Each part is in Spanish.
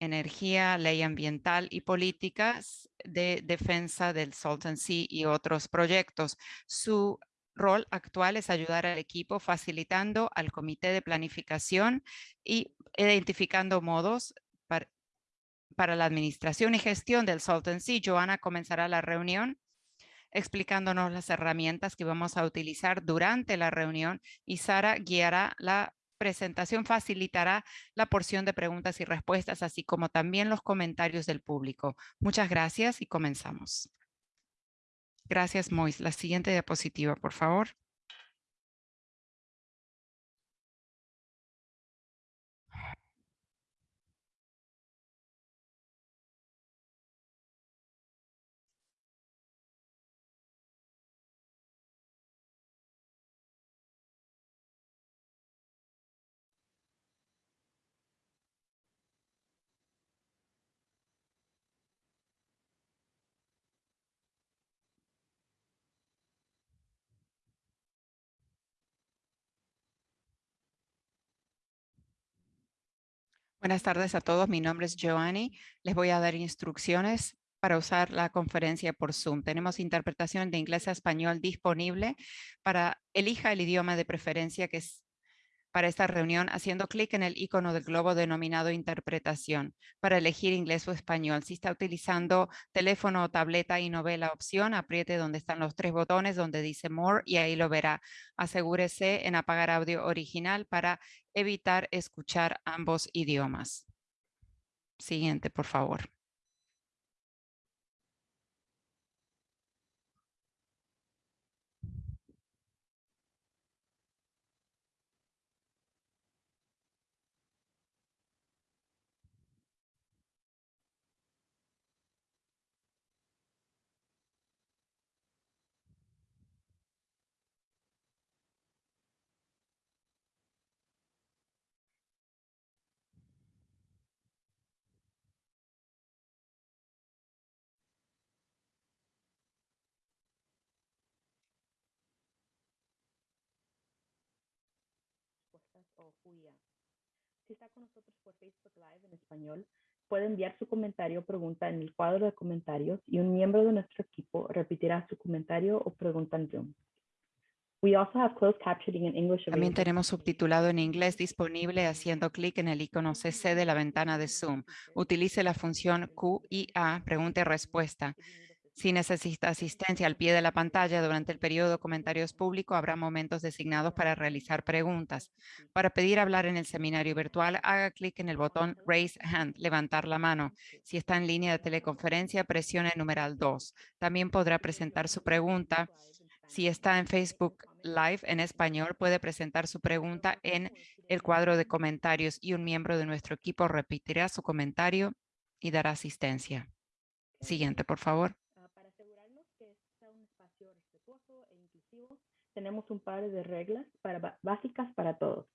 energía, ley ambiental y políticas de defensa del Salton Sea y otros proyectos. Su rol actual es ayudar al equipo facilitando al comité de planificación y identificando modos para, para la administración y gestión del Salton Sea. Joana comenzará la reunión explicándonos las herramientas que vamos a utilizar durante la reunión y Sara guiará la presentación facilitará la porción de preguntas y respuestas, así como también los comentarios del público. Muchas gracias y comenzamos. Gracias, Mois. La siguiente diapositiva, por favor. Buenas tardes a todos. Mi nombre es Joanny. Les voy a dar instrucciones para usar la conferencia por Zoom. Tenemos interpretación de inglés a español disponible para elija el idioma de preferencia que es para esta reunión haciendo clic en el icono del globo denominado interpretación para elegir inglés o español. Si está utilizando teléfono o tableta y no ve la opción, apriete donde están los tres botones donde dice More y ahí lo verá. Asegúrese en apagar audio original para evitar escuchar ambos idiomas. Siguiente, por favor. O Si está con nosotros por Facebook Live en español, puede enviar su comentario o pregunta en el cuadro de comentarios y un miembro de nuestro equipo repetirá su comentario o pregunta en Zoom. We also have closed captioning in English También tenemos subtitulado en inglés disponible haciendo clic en el icono CC de la ventana de Zoom. Utilice la función Q y A, pregunta y respuesta. Si necesita asistencia al pie de la pantalla durante el periodo de comentarios público, habrá momentos designados para realizar preguntas. Para pedir hablar en el seminario virtual, haga clic en el botón Raise Hand, levantar la mano. Si está en línea de teleconferencia, presione el numeral 2. También podrá presentar su pregunta. Si está en Facebook Live en español, puede presentar su pregunta en el cuadro de comentarios y un miembro de nuestro equipo repetirá su comentario y dará asistencia. Siguiente, por favor. Tenemos un par de reglas para, básicas para todos.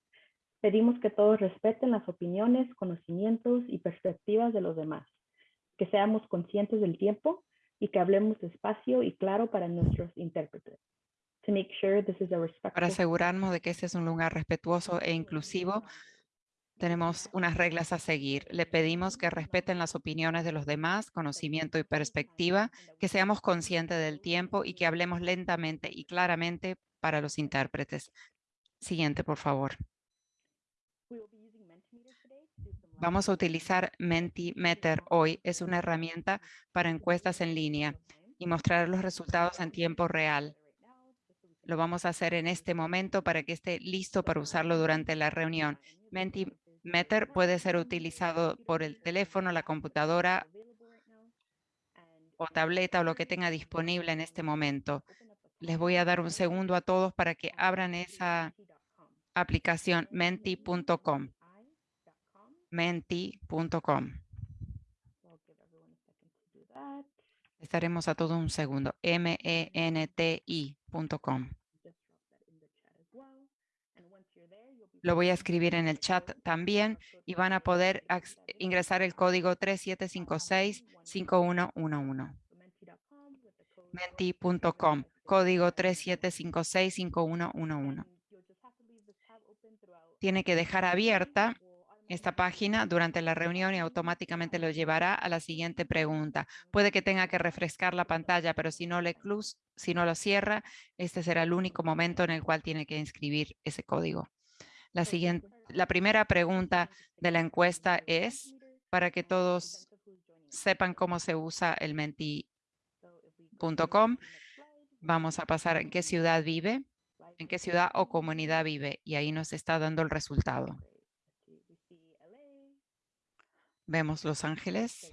Pedimos que todos respeten las opiniones, conocimientos y perspectivas de los demás, que seamos conscientes del tiempo y que hablemos despacio y claro para nuestros intérpretes. Para asegurarnos de que este es un lugar respetuoso e inclusivo, tenemos unas reglas a seguir. Le pedimos que respeten las opiniones de los demás, conocimiento y perspectiva, que seamos conscientes del tiempo y que hablemos lentamente y claramente para los intérpretes. Siguiente, por favor. Vamos a utilizar Mentimeter hoy. Es una herramienta para encuestas en línea y mostrar los resultados en tiempo real. Lo vamos a hacer en este momento para que esté listo para usarlo durante la reunión. Meter puede ser utilizado por el teléfono, la computadora o tableta o lo que tenga disponible en este momento. Les voy a dar un segundo a todos para que abran esa aplicación menti.com. Menti.com. Estaremos a todo un segundo. M-E-N-T-I.com. Lo voy a escribir en el chat también y van a poder ingresar el código 3756-5111. Menti.com, código 3756-5111. Tiene que dejar abierta esta página durante la reunión y automáticamente lo llevará a la siguiente pregunta. Puede que tenga que refrescar la pantalla, pero si no, le si no lo cierra, este será el único momento en el cual tiene que inscribir ese código. La, siguiente, la primera pregunta de la encuesta es para que todos sepan cómo se usa el menti.com. Vamos a pasar en qué ciudad vive, en qué ciudad o comunidad vive y ahí nos está dando el resultado. Vemos Los Ángeles,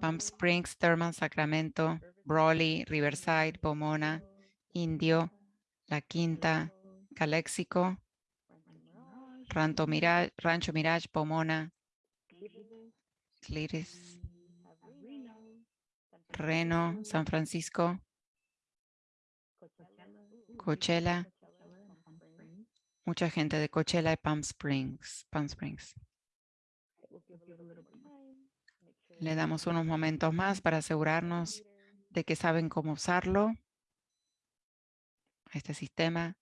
Palm Springs, Thurman, Sacramento, Brawley, Riverside, Pomona, Indio, La Quinta, Calexico, Rancho Mirage, Rancho Mirage Pomona, Cliris, Reno, San Francisco, Coachella, mucha gente de Coachella y Palm Springs. Palm Springs. Le damos unos momentos más para asegurarnos de que saben cómo usarlo. Este sistema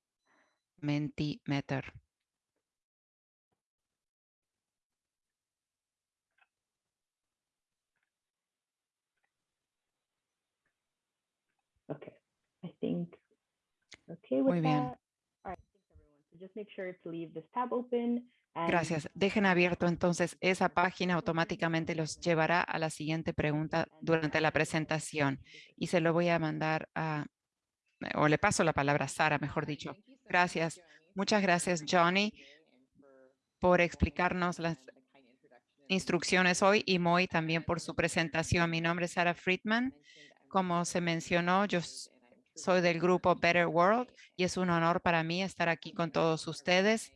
Mentimeter. Okay, I think okay with Muy bien. that. All right, thanks everyone. So just make sure to leave this tab open. and- Gracias. Dejen abierto entonces esa página, automáticamente los llevará a la siguiente pregunta durante la presentación. Y se lo voy a mandar a, o le paso la palabra a Sara, mejor dicho. Gracias. Muchas gracias, Johnny, por explicarnos las instrucciones hoy y Moy también por su presentación. Mi nombre es Sara Friedman. Como se mencionó, yo soy del grupo Better World y es un honor para mí estar aquí con todos ustedes.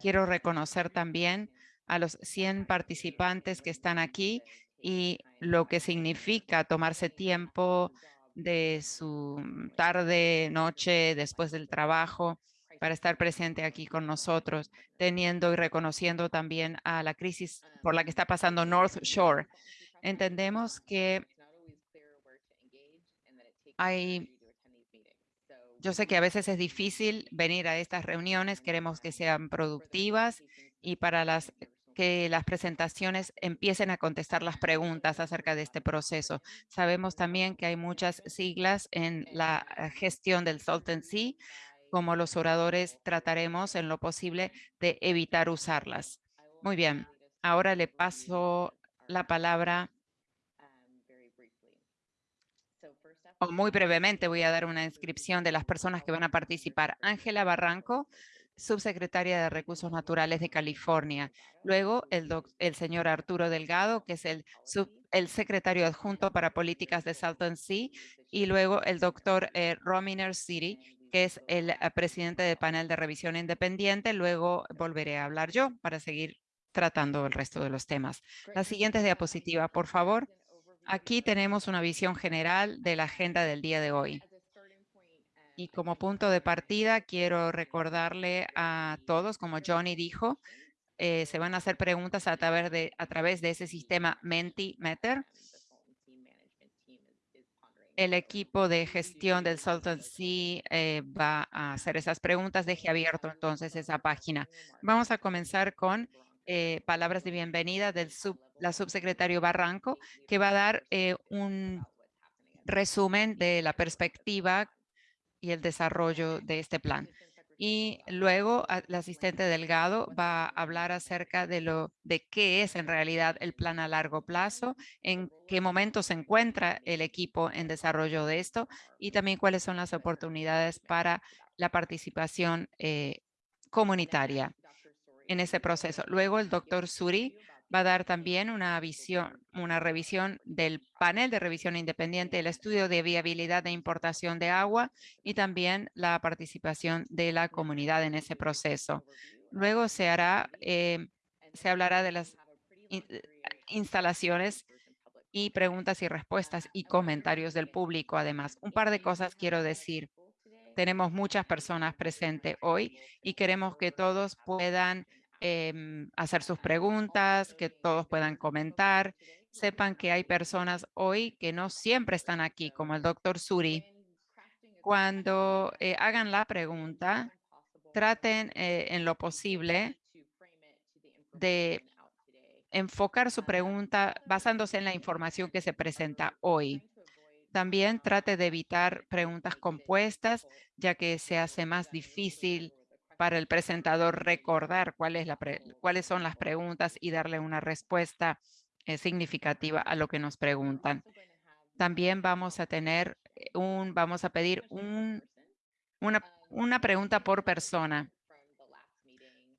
Quiero reconocer también a los 100 participantes que están aquí y lo que significa tomarse tiempo de su tarde, noche, después del trabajo, para estar presente aquí con nosotros, teniendo y reconociendo también a la crisis por la que está pasando North Shore. Entendemos que hay yo sé que a veces es difícil venir a estas reuniones, queremos que sean productivas y para las que las presentaciones empiecen a contestar las preguntas acerca de este proceso. Sabemos también que hay muchas siglas en la eh, gestión del Salton Sea, como los oradores trataremos en lo posible de evitar usarlas. Muy bien, ahora le paso la palabra o muy brevemente voy a dar una inscripción de las personas que van a participar. Ángela Barranco, subsecretaria de Recursos Naturales de California. Luego el, doc- el señor Arturo Delgado, que es el, sub- el secretario adjunto para políticas de Salton Sea. Y luego el doctor eh, Rominer City, que es el eh, presidente del panel de revisión independiente. Luego volveré a hablar yo para seguir tratando el resto de los temas. La siguiente diapositiva, por favor. Aquí tenemos una visión general de la agenda del día de hoy. Y como punto de partida, quiero recordarle a todos, como Johnny dijo, eh, se van a hacer preguntas a través de, a través de ese sistema Mentimeter. El equipo de gestión del Salton Sea eh, va a hacer esas preguntas. Deje abierto entonces esa página. Vamos a comenzar con eh, palabras de bienvenida del sub, la subsecretario Barranco, que va a dar eh, un resumen de la perspectiva y el desarrollo de este plan. Y luego a- el asistente Delgado va a hablar acerca de lo de qué es en realidad el plan a largo plazo, en qué momento se encuentra el equipo en desarrollo de esto y también cuáles son las oportunidades para la participación eh, comunitaria en ese proceso. Luego el doctor Suri va a dar también una visión, una revisión del panel de revisión independiente, el estudio de viabilidad de importación de agua y también la participación de la comunidad en ese proceso. Luego se hará, eh, se hablará de las eh, instalaciones y preguntas y respuestas y comentarios del público. Además, un par de cosas quiero decir. Tenemos muchas personas presentes hoy y queremos que todos puedan em, hacer sus preguntas, que todos puedan comentar. Sepan que hay personas hoy que no siempre están aquí, como el doctor Suri. Cuando eh, hagan la pregunta, traten eh, en lo posible de enfocar su pregunta basándose en la información que se presenta hoy. También trate de evitar preguntas compuestas, ya que se hace más difícil para el presentador recordar cuál es la cuáles son las preguntas y darle una respuesta eh, significativa a lo que nos preguntan. También vamos a tener un, vamos a pedir un, una, una pregunta por persona,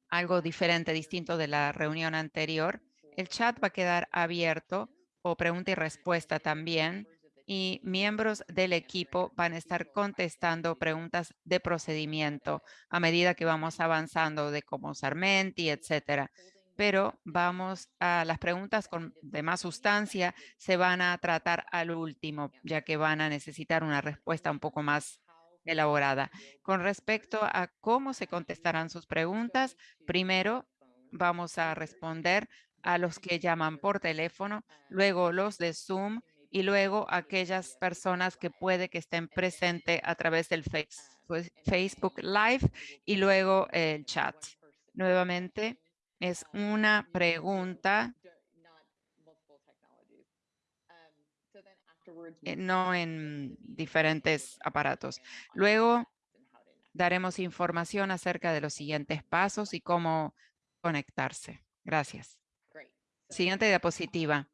algo diferente, distinto de la reunión anterior. El chat va a quedar abierto o pregunta y respuesta también y miembros del equipo van a estar contestando preguntas de procedimiento a medida que vamos avanzando de cómo usar Menti, etcétera. Pero vamos a las preguntas con, de más sustancia se van a tratar al último, ya que van a necesitar una respuesta un poco más elaborada. Con respecto a cómo se contestarán sus preguntas, primero vamos a responder a los que llaman por teléfono, luego los de Zoom y luego aquellas personas que puede que estén presentes a través del Facebook Live y luego el chat. Nuevamente, es una pregunta eh, no en diferentes aparatos. Luego daremos información acerca de los siguientes pasos y cómo conectarse. Gracias. Siguiente diapositiva.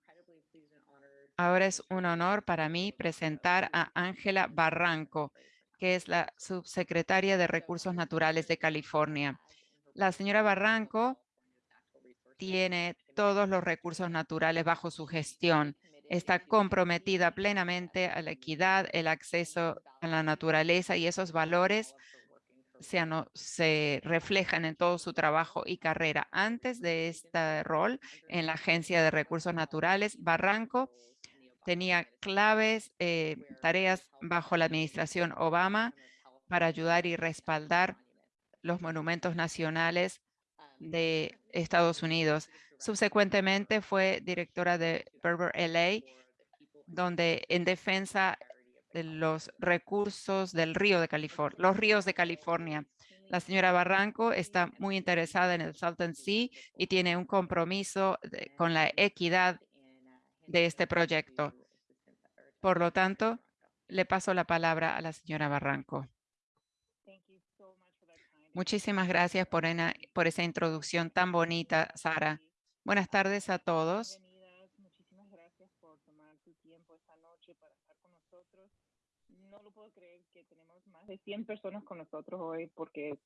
Ahora es un honor para mí presentar a Ángela Barranco, que es la subsecretaria de Recursos Naturales de California. La señora Barranco tiene todos los recursos naturales bajo su gestión. Está comprometida plenamente a la equidad, el acceso a la naturaleza y esos valores se, reflejan en todo su trabajo y carrera. Antes de este rol en la Agencia de Recursos Naturales, Barranco tenía claves, eh, tareas bajo la administración Obama para ayudar y respaldar los monumentos nacionales de Estados Unidos. Subsecuentemente fue directora de Berber LA, donde en defensa de los recursos del río de California, los ríos de California. La señora Barranco está muy interesada en el Salton Sea y tiene un compromiso con la equidad de este proyecto. Por lo tanto, le paso la palabra a la señora Barranco. Muchísimas gracias por, por esa introducción tan bonita, Sara. Buenas tardes a todos. Muchísimas gracias por tomar su tiempo esta noche para estar con nosotros. No lo puedo creer que tenemos más de 100 personas con nosotros hoy porque es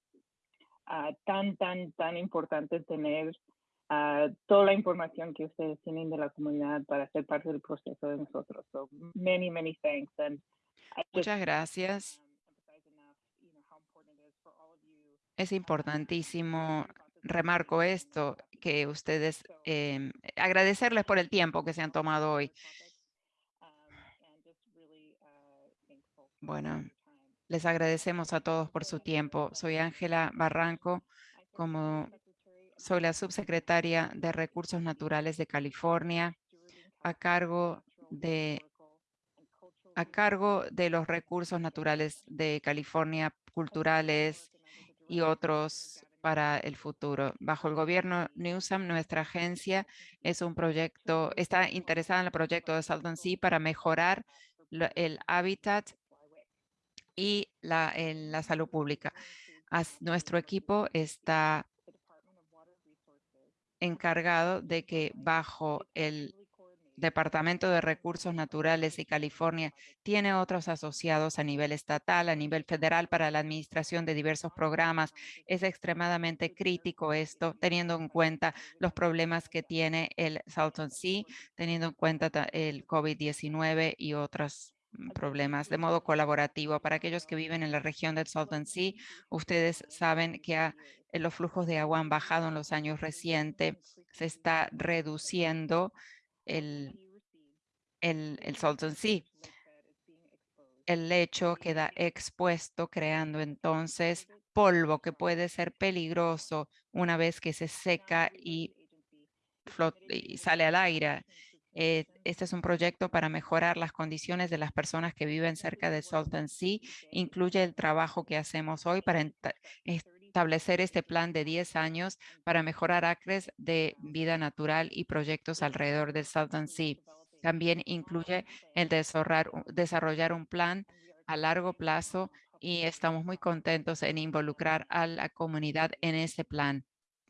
ah, tan, tan, tan importante tener toda la información que ustedes tienen de la comunidad para ser parte del proceso de nosotros. So many, many thanks. And Muchas gracias. Es importantísimo, remarco esto, que ustedes, eh, agradecerles por el tiempo que se han tomado hoy. Bueno, les agradecemos a todos por su tiempo. Soy Ángela Barranco, como soy la subsecretaria de Recursos Naturales de California, a cargo de, a cargo de los recursos naturales de California, culturales y otros para el futuro. Bajo el gobierno Newsom, nuestra agencia es un proyecto, está interesada en el proyecto de Salton Sea para mejorar el hábitat y la, en la salud pública. nuestro equipo está encargado de que bajo el Departamento de Recursos Naturales y California tiene otros asociados a nivel estatal, a nivel federal para la administración de diversos programas. Es extremadamente crítico esto, teniendo en cuenta los problemas que tiene el Salton Sea, teniendo en cuenta el COVID-19 y otros mm, problemas de modo colaborativo. Para aquellos que viven en la región del Salton Sea, ustedes saben que ha eh, los flujos de agua han bajado en los años recientes, se está reduciendo el, el, el Salton Sea. El lecho queda expuesto, creando entonces polvo que puede ser peligroso una vez que se seca y, y sale al aire. Eh, este es un proyecto para mejorar las condiciones de las personas que viven cerca de Salton Sea. Incluye el trabajo que hacemos hoy para establecer este plan de 10 años para mejorar acres de vida natural y proyectos alrededor del Salton Sea. También incluye el desarrollar un plan a largo plazo y estamos muy contentos en involucrar a la comunidad en ese plan,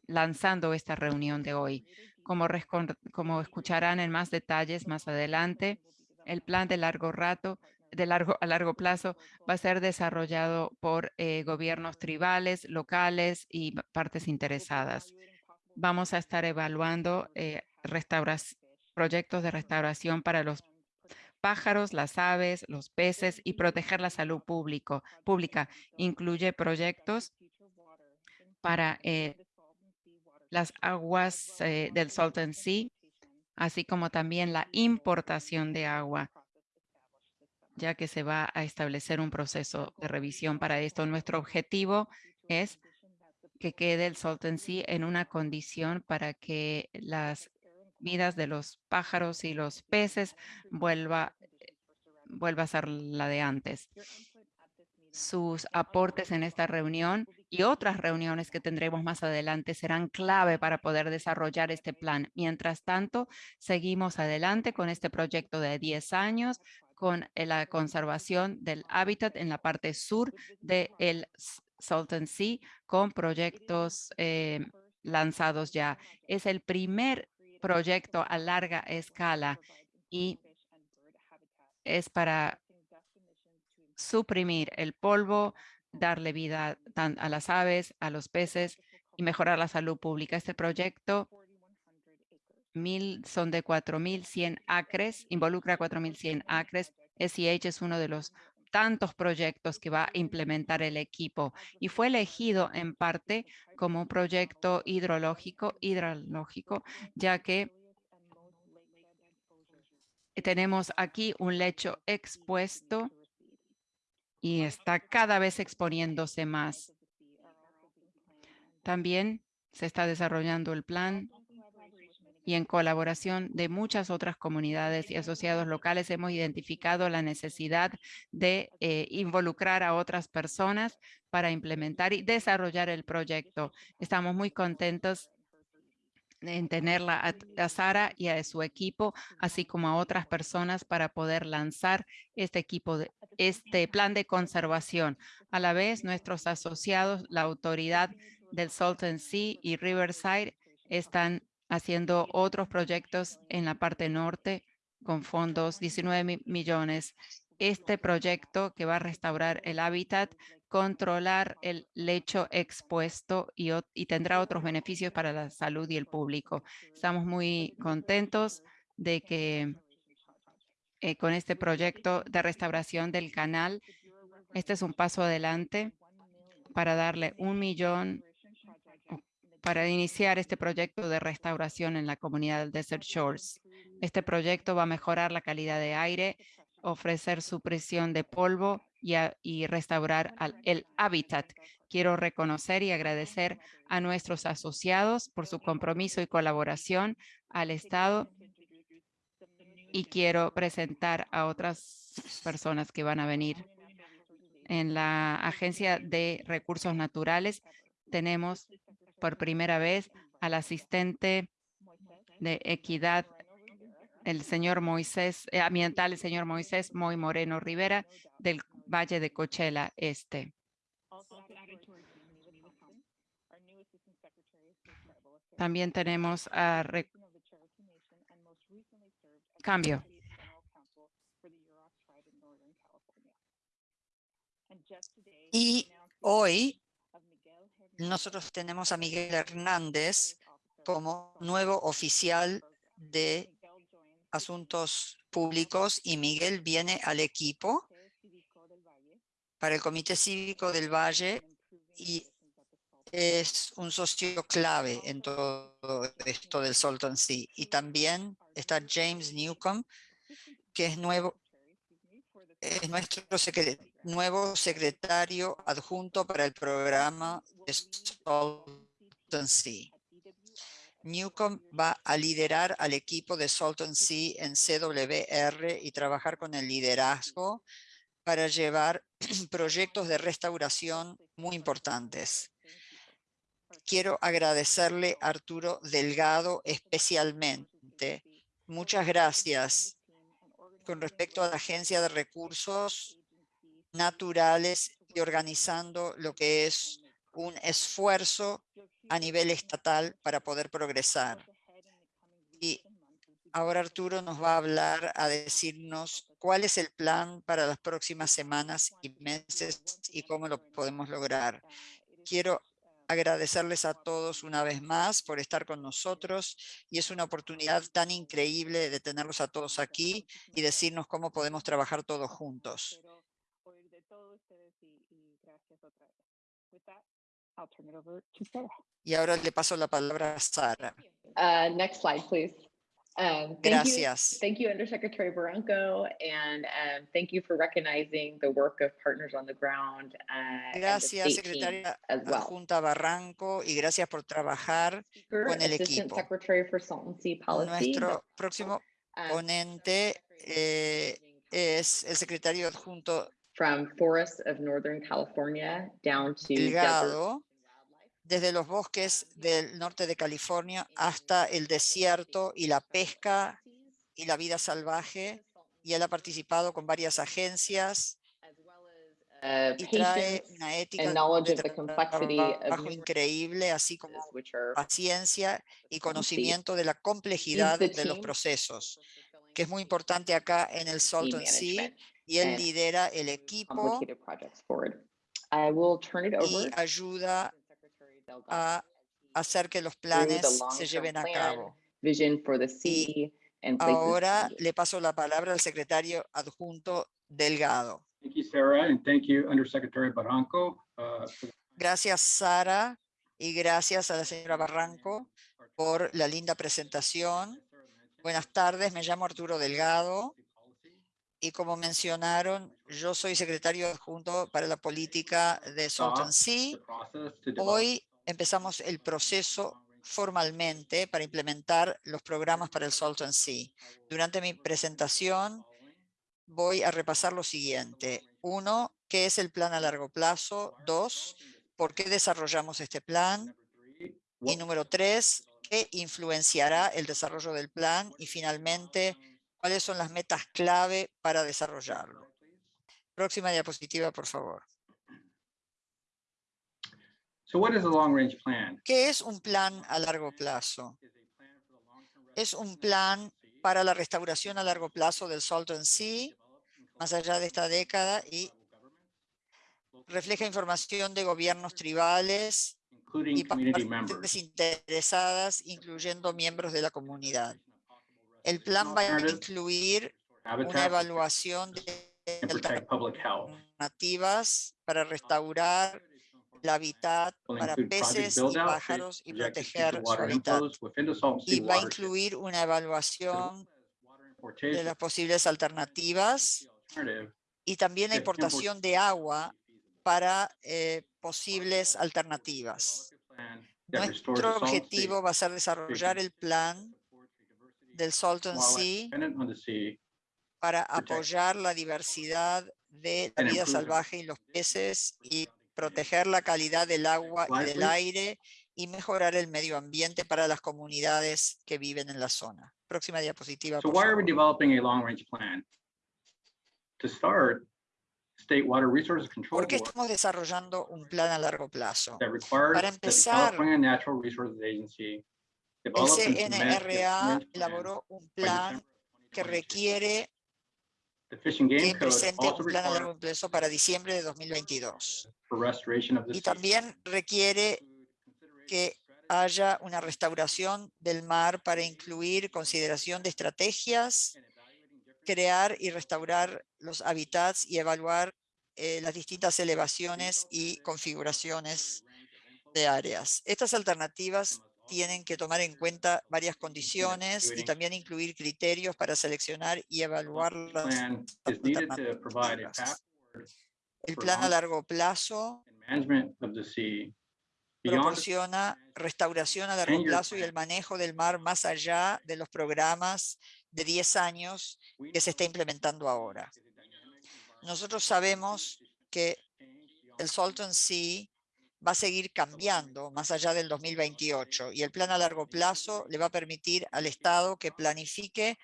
lanzando esta reunión de hoy. Como, escucharán en más detalles más adelante, el plan de largo rato de largo a largo plazo va a ser desarrollado por eh, gobiernos tribales, locales y partes interesadas. Vamos a estar evaluando eh, proyectos de restauración para los pájaros, las aves, los peces y proteger la salud público, pública. Incluye proyectos para eh, las aguas del Salton Sea, así como también la importación de agua ya que se va a establecer un proceso de revisión para esto. Nuestro objetivo es que quede el Salton Sea en una condición para que las vidas de los pájaros y los peces vuelva, vuelva a ser la de antes. Sus aportes en esta reunión y otras reuniones que tendremos más adelante serán clave para poder desarrollar este plan. Mientras tanto, seguimos adelante con este proyecto de 10 años con eh, la conservación del hábitat en la parte sur del Salton Sea con proyectos eh, lanzados ya. Es el primer proyecto a larga escala y es para suprimir el polvo, darle vida a las aves, a los peces y mejorar la salud pública. Este proyecto son de 4.100 acres, involucra 4.100 acres. SEH es uno de los tantos proyectos que va a implementar el equipo y fue elegido en parte como un proyecto hidrológico, hidrológico, ya que tenemos aquí un lecho expuesto y está cada vez exponiéndose más. También se está desarrollando el plan y en colaboración de muchas otras comunidades y asociados locales hemos identificado la necesidad de eh, involucrar a otras personas para implementar y desarrollar el proyecto. Estamos muy contentos en tenerla a, Sara y a su equipo, así como a otras personas para poder lanzar este equipo, de, este plan de conservación. A la vez, nuestros asociados, la autoridad del Salton Sea y Riverside, están haciendo otros proyectos en la parte norte con fondos 19 millones. Este proyecto que va a restaurar el hábitat, controlar el lecho expuesto y, tendrá otros beneficios para la salud y el público. Estamos muy contentos de que eh, con este proyecto de restauración del canal, este es un paso adelante para darle un millón para iniciar este proyecto de restauración en la comunidad del Desert Shores. Este proyecto va a mejorar la calidad de aire, ofrecer supresión de polvo y, restaurar el hábitat. Quiero reconocer y agradecer a nuestros asociados por su compromiso y colaboración al Estado y quiero presentar a otras personas que van a venir. En la Agencia de Recursos Naturales tenemos por primera vez al asistente de equidad, el señor Moisés, eh, ambiental, el señor Moisés Moy Moreno Rivera del Valle de Cochela Este. También tenemos a cambio. Y hoy nosotros tenemos a Miguel Hernández como nuevo oficial de Asuntos Públicos y Miguel viene al equipo para el Comité Cívico del Valle y es un socio clave en todo esto del Salton Sea. Y también está James Newcomb, que es nuevo, es nuestro nuevo secretario adjunto para el programa de Salton Sea. Newcomb va a liderar al equipo de Salton Sea en CWR y trabajar con el liderazgo para llevar proyectos de restauración muy importantes. quiero agradecerle a Arturo Delgado especialmente. Muchas gracias con respecto a la Agencia de Recursos Naturales y organizando lo que es un esfuerzo a nivel estatal para poder progresar. Y ahora Arturo nos va a hablar, a decirnos cuál es el plan para las próximas semanas y meses y cómo lo podemos lograr. Quiero agradecerles a todos una vez más por estar con nosotros y es una oportunidad tan increíble de tenerlos a todos aquí y decirnos cómo podemos trabajar todos juntos. Y ahora le paso la palabra a Sara. Uh, next slide, please. Um, thank you- Gracias. Thank you, Undersecretary Barranco, and um, thank you for recognizing the work of partners on the ground. uh, and the Gracias, state team secretaria as well. adjunta Barranco, y gracias por trabajar. Speaker, con el Assistant equipo. Secretary for Policy. Nuestro próximo um, ponente eh, es el secretario adjunto From forests of Northern California down to desert Delgado, desde los bosques del norte de California hasta el desierto y la pesca y la vida salvaje. Y él ha participado con varias agencias uh, y trae una ética de trabajo increíble, así como paciencia y conocimiento de la complejidad de los procesos, que es muy importante acá en el Salton Sea, y él lidera el equipo y ayuda a hacer que los planes se lleven a cabo. Vision for the sea and places Ahora le paso la palabra al secretario adjunto Delgado. Thank you, Sarah, and thank you, Undersecretary Barranco. uh, for the- Gracias, Sara, y gracias a la señora Barranco por la linda presentación. Buenas tardes, me llamo Arturo Delgado y como mencionaron, yo soy secretario adjunto para la política de Salton Sea. to develop Hoy empezamos el proceso formalmente para implementar los programas para el Salton Sea. Durante mi presentación voy a repasar lo siguiente. Uno, ¿qué es el plan a largo plazo? Dos, ¿por qué desarrollamos este plan? Y número tres, ¿qué influenciará el desarrollo del plan? Y finalmente, ¿cuáles son las metas clave para desarrollarlo? Próxima diapositiva, por favor. So what is the long-range plan? ¿Qué es un plan a largo plazo? Es un plan para la restauración a largo plazo del Salton Sea, más allá de esta década, y refleja información de gobiernos tribales y partes members. interesadas, incluyendo miembros de la comunidad. El plan va a incluir una evaluación de alternativas para restaurar el hábitat Will para peces y pájaros y proteger su hábitat. Sea Y va a incluir una evaluación de las posibles alternativas y también la importación de agua para eh, posibles alternativas. Nuestro objetivo va a ser desarrollar el plan del Salton wildlife Sea para apoyar la diversidad de la and vida salvaje y los peces y proteger la calidad del agua y del aire y mejorar el medio ambiente para las comunidades que viven en la zona. Próxima diapositiva, So por why are we developing a long-range plan? To start, State Water Resources Control ¿Por qué estamos desarrollando un plan a largo plazo? that requires Para the empezar, California Natural Resources Agency El CNRA elaboró un plan que 2022. requiere Code presente un plan a largo plazo para diciembre de 2022. for restoration of the Y también requiere que haya una restauración del mar para incluir consideración de estrategias, crear y restaurar los hábitats y evaluar eh, las distintas elevaciones y configuraciones de áreas. Estas alternativas tienen que tomar en cuenta varias condiciones y también incluir criterios para seleccionar y evaluar las alternativas. El plan a largo plazo proporciona restauración a largo plazo y el manejo del mar más allá de los programas de 10 años que se está implementando ahora. Nosotros sabemos que el Salton Sea va a seguir cambiando más allá del 2028 y el plan a largo plazo le va a permitir al Estado que planifique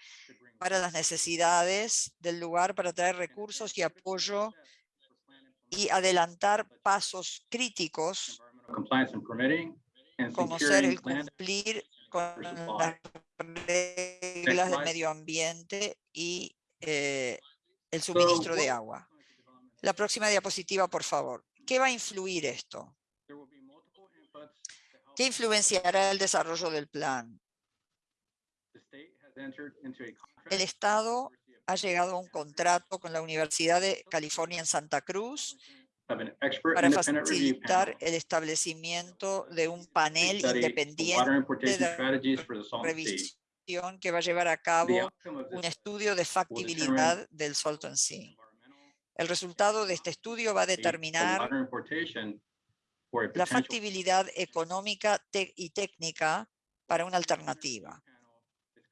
para las necesidades del lugar para traer recursos y apoyo y adelantar pasos críticos como ser el cumplir con las reglas del medio ambiente y eh, el suministro de agua. La próxima diapositiva, por favor. ¿Qué va a influir esto? ¿Qué influenciará el desarrollo del plan? El Estado ha llegado a un contrato con la Universidad de California en Santa Cruz para facilitar el establecimiento de un panel independiente de revisión que va a llevar a cabo un estudio de factibilidad del Salton Sea. El resultado de este estudio va a determinar la factibilidad económica y técnica para una alternativa.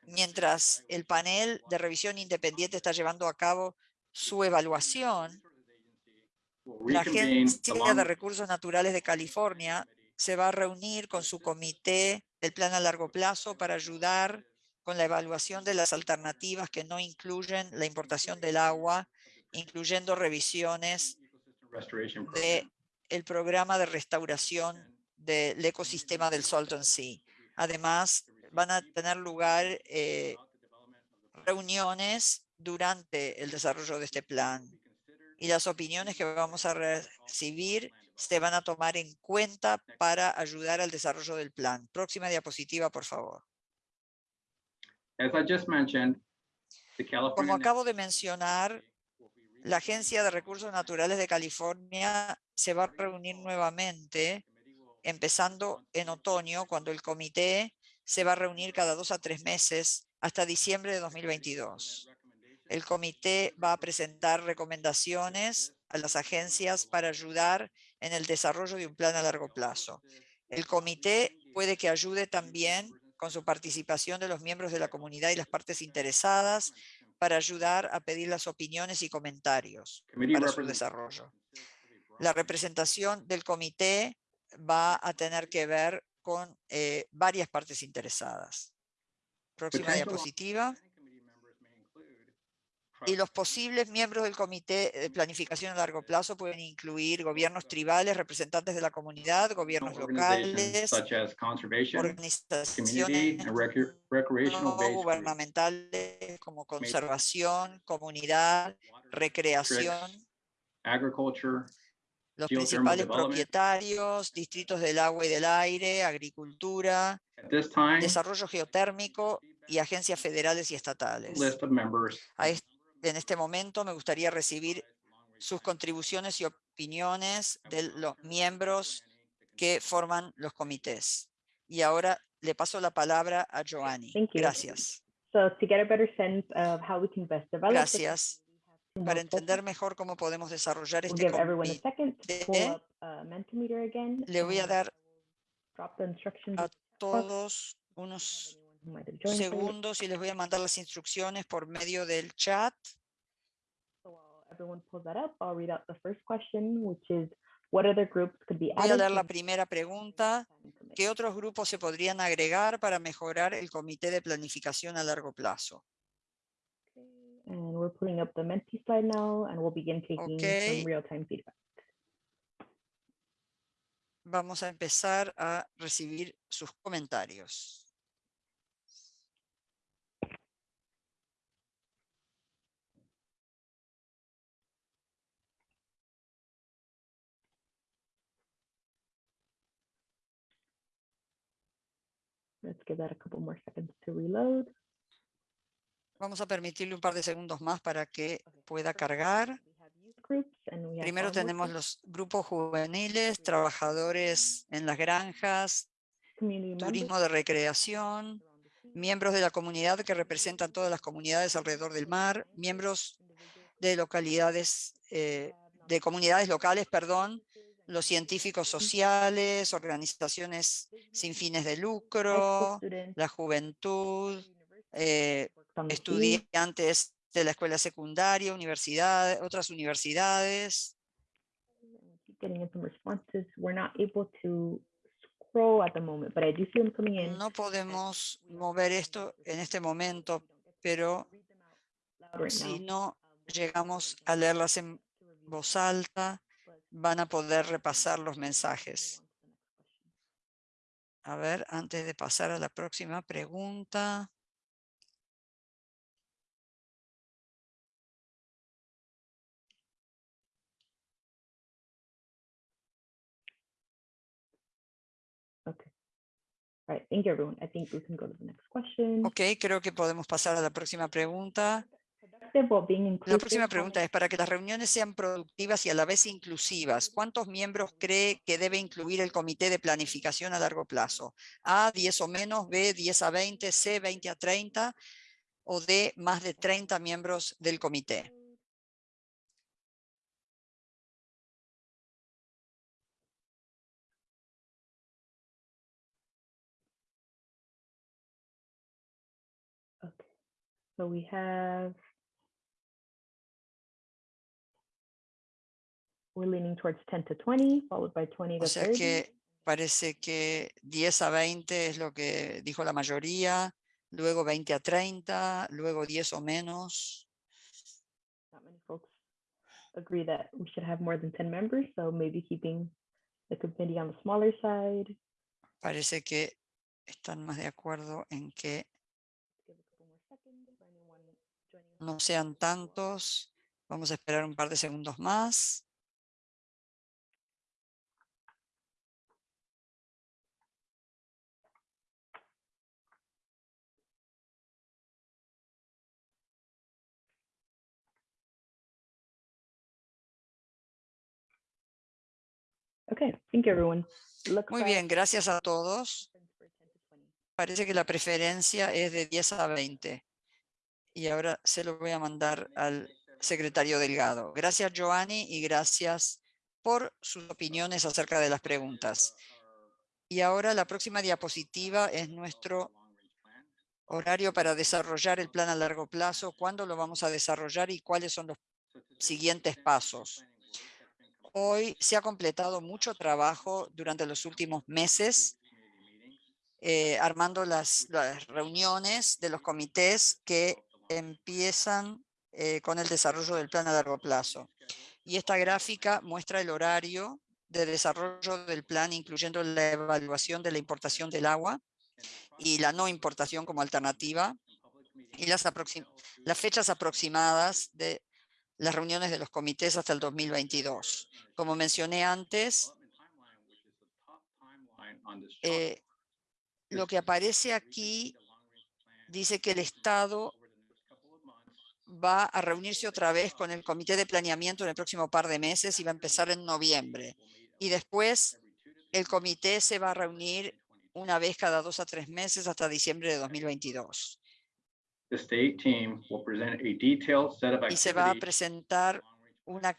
Mientras el panel de revisión independiente está llevando a cabo su evaluación, la Agencia de Recursos Naturales de California se va a reunir con su comité del plan a largo plazo para ayudar con la evaluación de las alternativas que no incluyen la importación del agua, incluyendo revisiones de. El programa de restauración del ecosistema del Salton Sea. Además, van a tener lugar eh, reuniones durante el desarrollo de este plan y las opiniones que vamos a recibir se van a tomar en cuenta para ayudar al desarrollo del plan. Próxima diapositiva, por favor. As I just mentioned, the California. Como acabo de mencionar, la Agencia de Recursos Naturales de California se va a reunir nuevamente, empezando en otoño, cuando el comité se va a reunir cada dos a tres meses hasta diciembre de 2022. El comité va a presentar recomendaciones a las agencias para ayudar en el desarrollo de un plan a largo plazo. El comité puede que ayude también con su participación de los miembros de la comunidad y las partes interesadas para ayudar a pedir las opiniones y comentarios para su desarrollo. La representación del comité va a tener que ver con eh, varias partes interesadas. Próxima diapositiva. planning committee members may include Y los posibles miembros del Comité de Planificación a Largo Plazo pueden incluir gobiernos tribales, representantes de la comunidad, gobiernos locales, Such as conservation, community, organizaciones no gubernamentales como conservación, comunidad, recreación, Agriculture, los principales propietarios, distritos del agua y del aire, agricultura, desarrollo geotérmico y agencias federales y estatales. A est- en este momento me gustaría recibir sus contribuciones y opiniones de los miembros que forman los comités. Y ahora le paso la palabra a Joanny. Thank you. Gracias. Gracias. Para entender mejor cómo podemos desarrollar este comité, uh, le voy a dar a todos unos late. segundos y les voy a mandar las instrucciones por medio del chat. So while everyone pulls that up, I'll read out the first question, which is, what other groups could be Voy a to la primera pregunta. ¿Qué otros grupos se podrían agregar para mejorar el comité de planificación a largo plazo? Okay. Vamos a empezar a recibir sus comentarios. Let's give that a couple more seconds to reload. Vamos a permitirle un par de segundos más para que pueda cargar. Primero tenemos los grupos juveniles, trabajadores en las granjas, turismo de recreación, miembros de la comunidad que representan todas las comunidades alrededor del mar, miembros de localidades, eh, de comunidades locales, perdón, los científicos sociales, organizaciones sin fines de lucro, la juventud, eh, estudiantes de la escuela secundaria, universidades, otras universidades. No podemos mover esto en este momento, pero si no llegamos a leerlas en voz alta, van a poder repasar los mensajes. A ver, antes de pasar a la próxima pregunta. Okay. All right, thank you, everyone. I think we can go to the next question. Ok, creo que podemos pasar a la próxima pregunta. La próxima pregunta es, para que las reuniones sean productivas y a la vez inclusivas, ¿cuántos miembros cree que debe incluir el comité de planificación a largo plazo? A, 10 o menos, B, 10 a 20, C, 20 a 30 o D, más de 30 miembros del comité. So we have. We're leaning towards ten to twenty, followed by twenty O to sea thirty. que parece que 10 a 20 es lo que dijo la mayoría, luego 20 a 30, luego 10 o menos. Not many folks agree that we should have more than ten members, so maybe keeping the committee on the smaller side. Parece que están más de acuerdo en que no sean tantos. Vamos a esperar un par de segundos más. Okay, thank you, everyone. Muy bien, gracias a todos. preference for 10 to 20. Parece que la preferencia es de 10 a 20. Y ahora se lo voy a mandar al secretario Delgado. Gracias, Joanny, y gracias por sus opiniones acerca de las preguntas. Y ahora la próxima diapositiva es nuestro horario para desarrollar el plan a largo plazo, cuándo lo vamos a desarrollar y cuáles son los siguientes pasos. Hoy se ha completado mucho trabajo durante los últimos meses eh, armando las, reuniones de los comités que empiezan eh, con el desarrollo del plan a largo plazo. Y esta gráfica muestra el horario de desarrollo del plan, incluyendo la evaluación de la importación del agua y la no importación como alternativa, y las fechas aproximadas de las reuniones de los comités hasta el 2022. Como mencioné antes, eh, lo que aparece aquí dice que el Estado va a reunirse otra vez con el Comité de Planeamiento en el próximo par de meses y va a empezar en noviembre. Y después el comité se va a reunir una vez cada dos a tres meses hasta diciembre de 2022. The state team will present a detailed set of Y se va a activities presentar una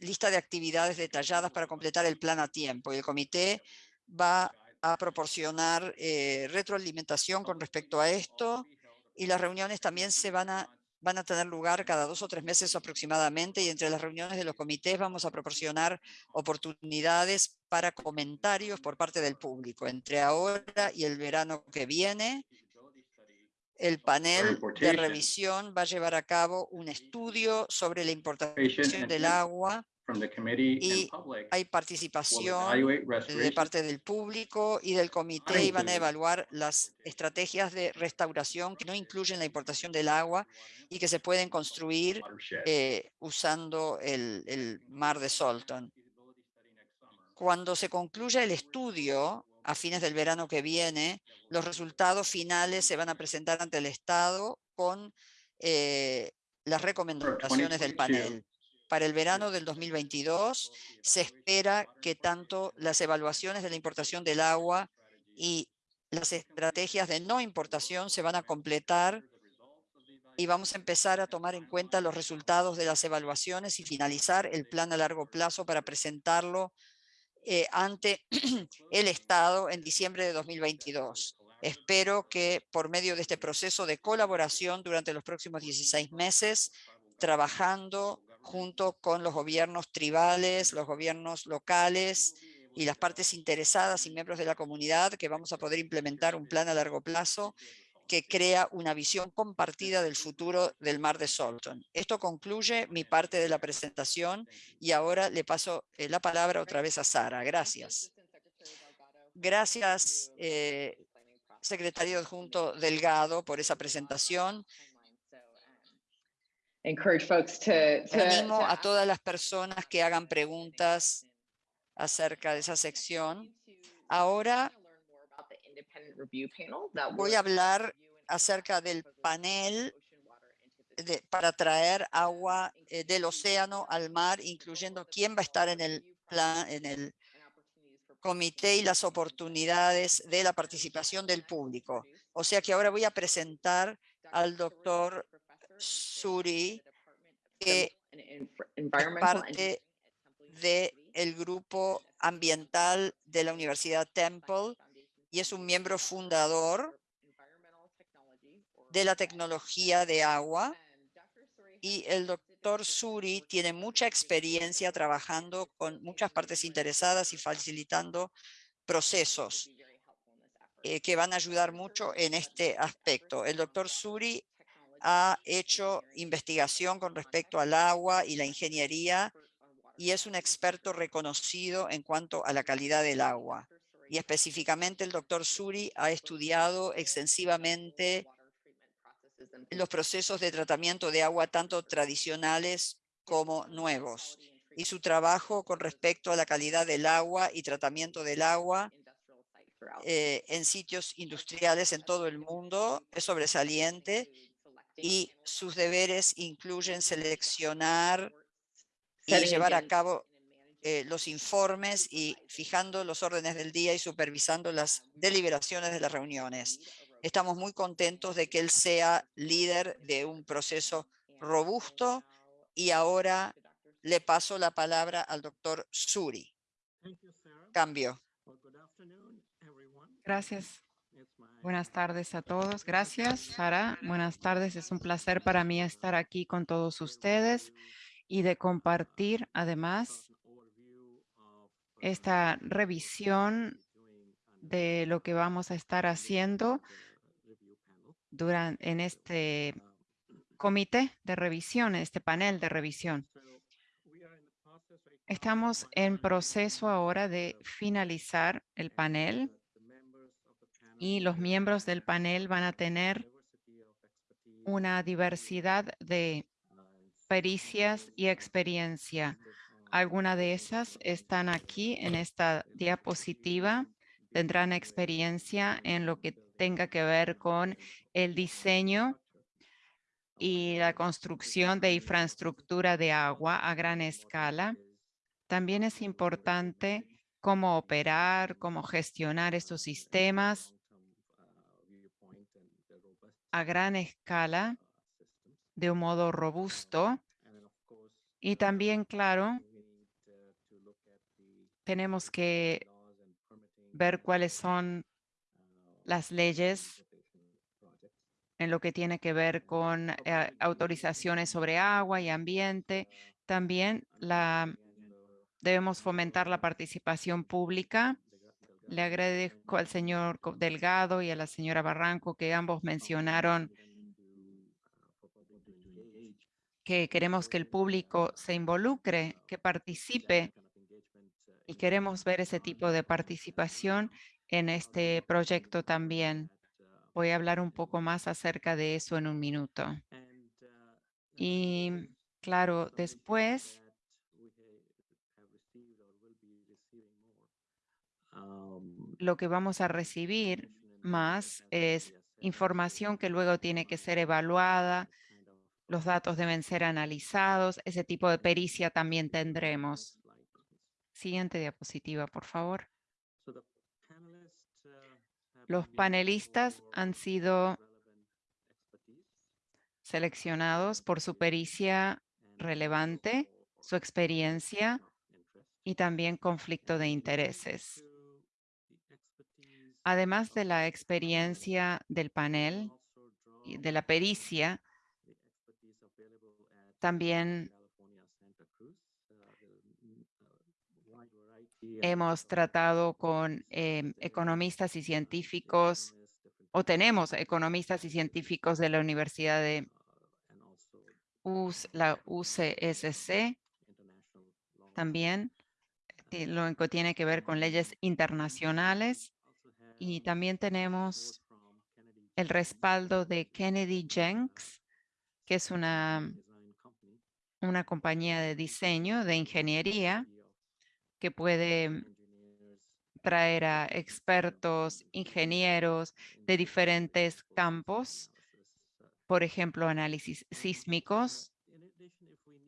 lista de actividades detalladas para completar el plan a tiempo. Y el comité va a proporcionar eh, retroalimentación con respecto a esto. Y las reuniones también se van a, van a tener lugar cada dos o tres meses aproximadamente. Y entre las reuniones de los comités vamos a proporcionar oportunidades para comentarios por parte del público. Entre ahora y el verano que viene, el panel de revisión va a llevar a cabo un estudio sobre la importación del agua. from the committee Y Hay participación de parte del público y del comité y van a include- evaluar las estrategias de restauración que no incluyen la importación del agua y que se pueden construir eh, usando el, el mar de Salton. Cuando se concluya el estudio a fines del verano que viene, los resultados finales se van a presentar ante el Estado con eh, las recomendaciones del 2022. panel. Para el verano del 2022 se espera que tanto las evaluaciones de la importación del agua y las estrategias de no importación se van a completar y vamos a empezar a tomar en cuenta los resultados de las evaluaciones y finalizar el plan a largo plazo para presentarlo eh, ante el Estado en diciembre de 2022. Espero que por medio de este proceso de colaboración durante los próximos 16 meses, trabajando junto con los gobiernos tribales, los gobiernos locales y las partes interesadas y miembros de la comunidad que vamos a poder implementar un plan a largo plazo que crea una visión compartida del futuro del mar de Salton. Esto concluye mi parte de la presentación y ahora le paso eh, la palabra otra vez a Sara. Gracias. Gracias, eh, secretario adjunto Delgado, por esa presentación. Animo a todas las personas que hagan preguntas acerca de esa sección. Ahora voy a hablar acerca del panel de- para traer agua eh, del océano al mar, incluyendo quién va a estar en el plan, en el comité y las oportunidades de la participación del público. O sea que ahora voy a presentar al doctor Suri, que es parte del grupo ambiental de la Universidad Temple y es un miembro fundador de la tecnología de agua. Y el doctor Suri tiene mucha experiencia trabajando con muchas partes interesadas y facilitando procesos eh, que van a ayudar mucho en este aspecto. El doctor Suri ha hecho investigación con respecto al agua y la ingeniería y es un experto reconocido en cuanto a la calidad del agua. Y específicamente el doctor Suri ha estudiado extensivamente los procesos de tratamiento de agua tanto tradicionales como nuevos. Y su trabajo con respecto a la calidad del agua y tratamiento del agua eh, en sitios industriales en todo el mundo es sobresaliente y sus deberes incluyen seleccionar y llevar a cabo eh, los informes y fijando los órdenes del día y supervisando las deliberaciones de las reuniones. Estamos muy contentos de que él sea líder de un proceso robusto y ahora le paso la palabra al doctor Suri. Cambio. Gracias. Buenas tardes a todos. Gracias, Sara. Buenas tardes. Es un placer para mí estar aquí con todos ustedes y de compartir además esta revisión de lo que vamos a estar haciendo durante en este comité de revisión, este panel de revisión. Estamos en proceso ahora de finalizar el panel y los miembros del panel van a tener una diversidad de pericias y experiencia. Algunas de esas están aquí en esta diapositiva. Tendrán experiencia en lo que tenga que ver con el diseño y la construcción de infraestructura de agua a gran escala. También es importante cómo operar, cómo gestionar estos sistemas a gran escala de un modo robusto. Y también, claro, tenemos que ver cuáles son las leyes en lo que tiene que ver con eh, autorizaciones sobre agua y ambiente. También la, debemos fomentar la participación pública. Le agradezco al señor Delgado y a la señora Barranco que ambos mencionaron que queremos que el público se involucre, que participe y queremos ver ese tipo de participación en este proyecto también. Voy a hablar un poco más acerca de eso en un minuto. Y claro, después lo que vamos a recibir más es información que luego tiene que ser evaluada, los datos deben ser analizados, ese tipo de pericia también tendremos. Siguiente diapositiva, por favor. Los panelistas han sido seleccionados por su pericia relevante, su experiencia y también conflicto de intereses. Además de la experiencia del panel y de la pericia, también hemos tratado con em, economistas y científicos, o tenemos economistas y científicos de la Universidad de la UCSC también eh, lo que tiene que ver con leyes internacionales y también tenemos el respaldo de Kennedy Jenks, que es una, una compañía de diseño, de ingeniería, que puede traer a expertos, ingenieros de diferentes campos, por ejemplo, análisis sísmicos.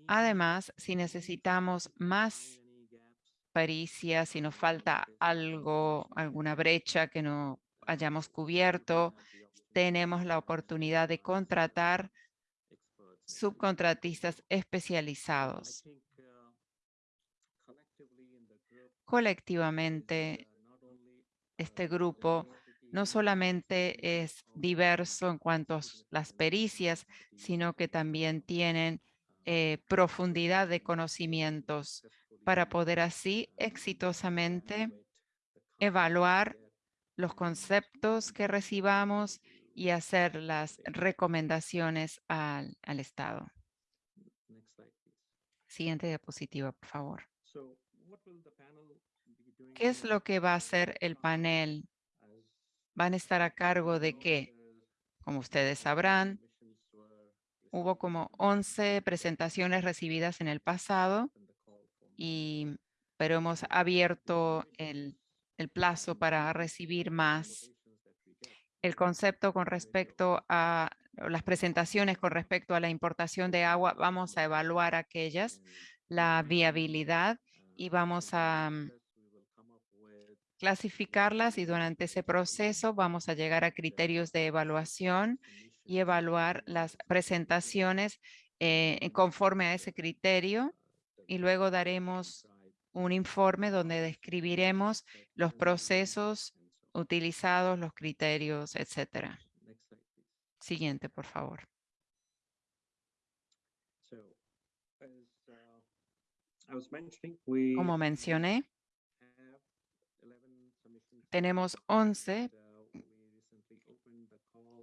Además, si necesitamos más pericia, si nos falta algo, alguna brecha que no hayamos cubierto, tenemos la oportunidad de contratar subcontratistas especializados. Colectivamente, este grupo no solamente es diverso en cuanto a las pericias, sino que también tienen eh, profundidad de conocimientos para poder así exitosamente evaluar los conceptos que recibamos y hacer las recomendaciones al, al Estado. Siguiente diapositiva, por favor. ¿Qué es lo que va a hacer el panel? ¿Van a estar a cargo de qué? Como ustedes sabrán, hubo como 11 presentaciones recibidas en el pasado, y, pero hemos abierto el, el plazo para recibir más. El concepto con respecto a las presentaciones con respecto a la importación de agua, vamos a evaluar aquellas, la viabilidad y vamos a mm, clasificarlas y durante ese proceso vamos a llegar a criterios de evaluación y evaluar las presentaciones eh, conforme a ese criterio y luego daremos un informe donde describiremos los procesos utilizados, los criterios, etcétera. Siguiente, por favor. Como mencioné, tenemos 11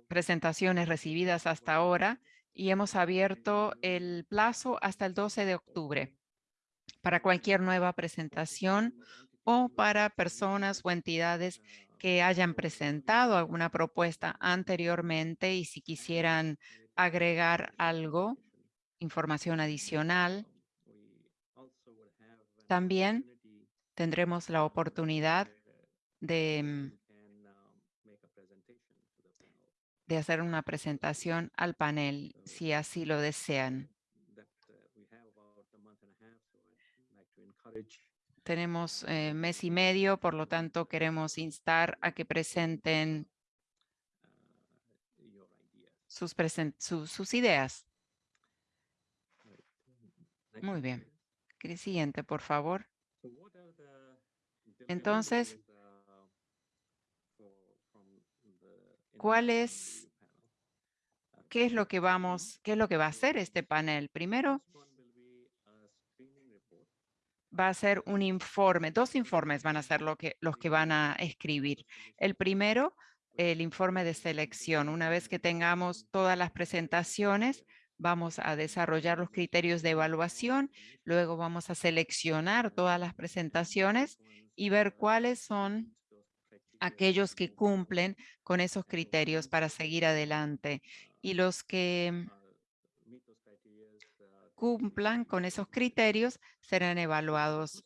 presentaciones recibidas hasta ahora y hemos abierto el plazo hasta el 12 de octubre para cualquier nueva presentación o para personas o entidades que hayan presentado alguna propuesta anteriormente y si quisieran agregar algo, información adicional, también tendremos la oportunidad de, mm, de hacer una presentación al panel, si así lo desean. Tenemos eh, mes y medio, por lo tanto queremos instar a que presenten sus, sus ideas. Muy bien. Siguiente, por favor. Entonces, ¿cuál es, qué es lo que vamos, qué es lo que va a hacer este panel? Primero, va a ser un informe, dos informes van a ser lo que, los que van a escribir. El primero, el informe de selección. Una vez que tengamos todas las presentaciones, vamos a desarrollar los criterios de evaluación, luego vamos a seleccionar todas las presentaciones y ver cuáles son aquellos que cumplen con esos criterios para seguir adelante. Y los que cumplan con esos criterios serán evaluados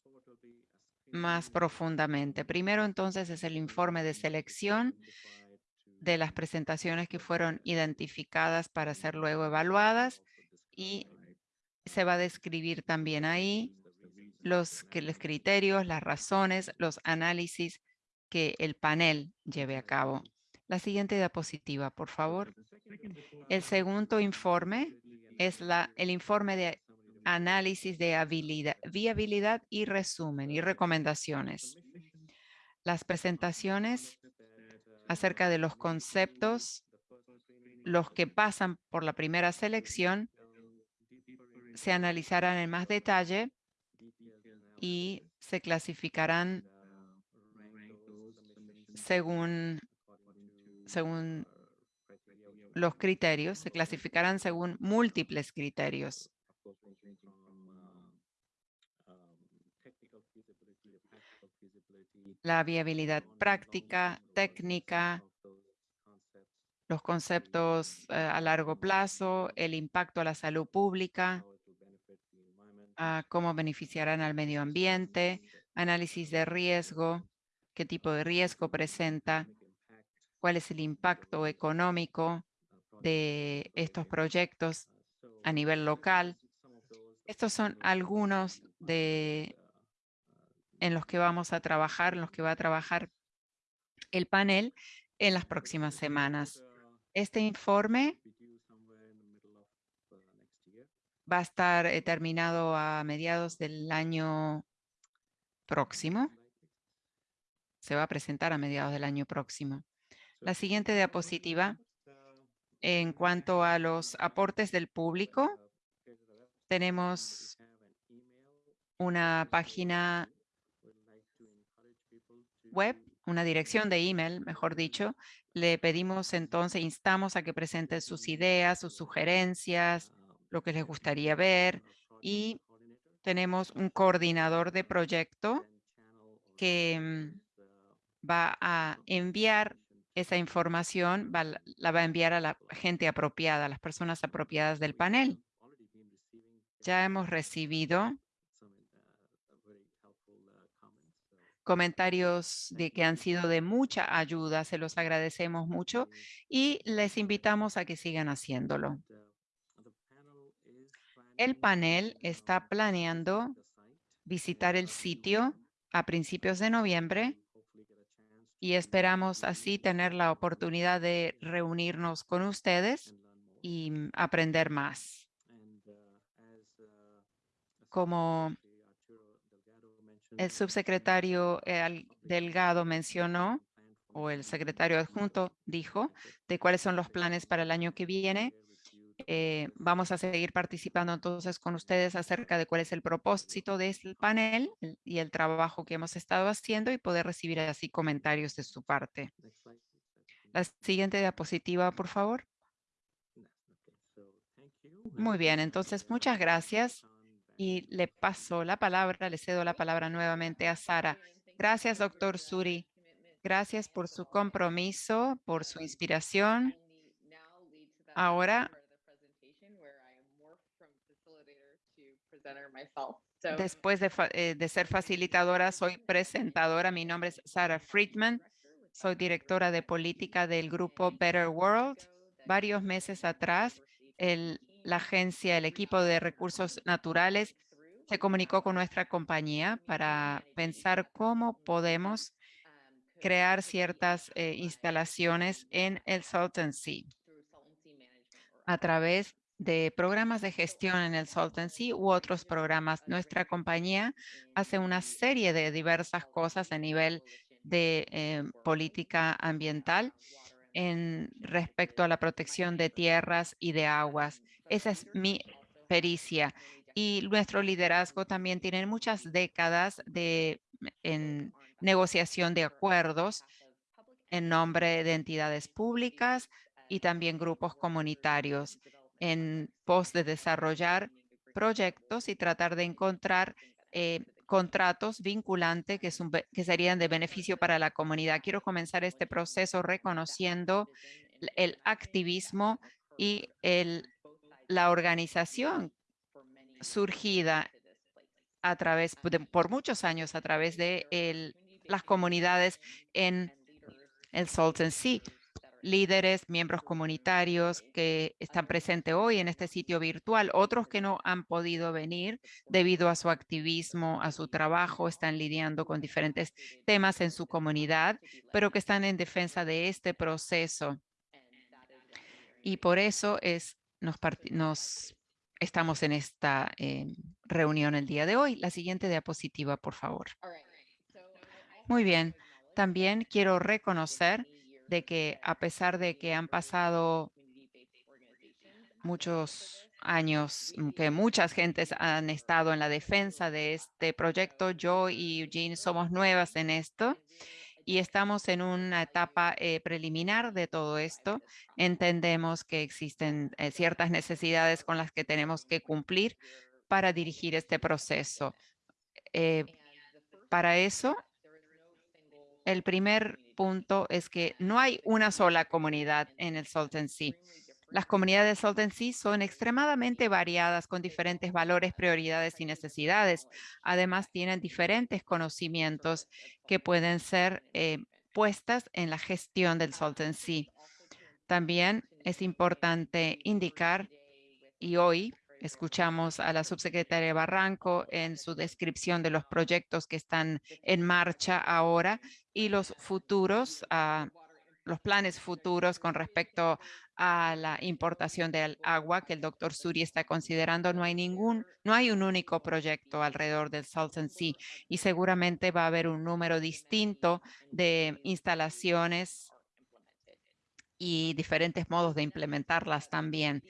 más profundamente. Primero, entonces, es el informe de selección de las presentaciones que fueron identificadas para ser luego evaluadas y se va a describir también ahí los, los criterios, las razones, los análisis que el panel lleve a cabo. La siguiente diapositiva, por favor. El segundo informe es la, el informe de análisis de habilidad, viabilidad y resumen y recomendaciones. Las presentaciones acerca de los conceptos, los que pasan por la primera selección, se analizarán en más detalle y se clasificarán según, según los criterios, se clasificarán según múltiples criterios. La viabilidad práctica, técnica, los conceptos eh, a largo plazo, el impacto a la salud pública, cómo beneficiarán al medio ambiente, análisis de riesgo, qué tipo de riesgo presenta, cuál es el impacto económico de estos proyectos a nivel local. Estos son algunos de en los que vamos a trabajar, en los que va a trabajar el panel en las próximas semanas. Este informe va a estar eh, terminado a mediados del año próximo. Se va a presentar a mediados del año próximo. La siguiente diapositiva, en cuanto a los aportes del público, tenemos una página web, una dirección de email, mejor dicho. Le pedimos entonces, instamos a que presenten sus ideas, sus sugerencias, lo que les gustaría ver y tenemos un coordinador de proyecto que mm, va a enviar esa información, la va a enviar a la gente apropiada, a las personas apropiadas del panel. Ya hemos recibido comentarios de que han sido de mucha ayuda, se los agradecemos mucho y les invitamos a que sigan haciéndolo. El panel está planeando visitar el sitio a principios de noviembre y esperamos así tener la oportunidad de reunirnos con ustedes y aprender más. Como el subsecretario eh, Delgado mencionó, o el secretario adjunto dijo, de cuáles son los planes para el año que viene, eh, vamos a seguir participando entonces con ustedes acerca de cuál es el propósito de este panel y el trabajo que hemos estado haciendo y poder recibir así comentarios de su parte. La siguiente diapositiva, por favor. Muy bien, entonces muchas gracias y le paso la palabra, le cedo la palabra nuevamente a Sara. Gracias, doctor Suri. Gracias por su compromiso, por su inspiración. Ahora Después eh, de, ser facilitadora, soy presentadora. Mi nombre es Sarah Friedman. Soy directora de política del grupo Better World. Varios meses atrás, la agencia, el equipo de recursos naturales se comunicó con nuestra compañía para pensar cómo podemos crear ciertas eh, instalaciones en el Salton Sea a través de programas de gestión en el Salton Sea u otros programas. Nuestra compañía hace una serie de diversas cosas a nivel de eh, política ambiental en respecto a la protección de tierras y de aguas. Esa es mi pericia. Y nuestro liderazgo también tiene muchas décadas de en negociación de acuerdos en nombre de entidades públicas y también grupos comunitarios en pos de desarrollar proyectos y tratar de encontrar eh, contratos vinculantes que, serían de beneficio para la comunidad. Quiero comenzar este proceso reconociendo el activismo y el, la organización surgida a través, por muchos años a través de el, las comunidades en el Salton Sea líderes, miembros comunitarios que están presentes hoy en este sitio virtual, otros que no han podido venir debido a su activismo, a su trabajo, están lidiando con diferentes temas en su comunidad, pero que están en defensa de este proceso. Y por eso es, nos, nos estamos en esta eh, reunión el día de hoy. La siguiente diapositiva, por favor. Muy bien. También quiero reconocer de que a pesar de que han pasado muchos años mm, que muchas gentes han estado en la defensa de este proyecto. Yo y Eugene somos nuevas en esto y estamos en una etapa eh, preliminar de todo esto. Entendemos que existen eh, ciertas necesidades con las que tenemos que cumplir para dirigir este proceso. Eh, para eso, el primer punto es que no hay una sola comunidad en el Salton Sea. Las comunidades de Salton Sea son extremadamente variadas con diferentes valores, prioridades y necesidades. Además, tienen diferentes conocimientos que pueden ser eh, puestas en la gestión del Salton Sea. También es importante indicar, y hoy escuchamos a la subsecretaria Barranco en su descripción de los proyectos que están en marcha ahora y los futuros, ah, los planes futuros con respecto a la importación del agua que el doctor Suri está considerando. No hay ningún, no hay un único proyecto alrededor del Salton Sea y seguramente va a haber un número distinto de instalaciones y diferentes modos de implementarlas también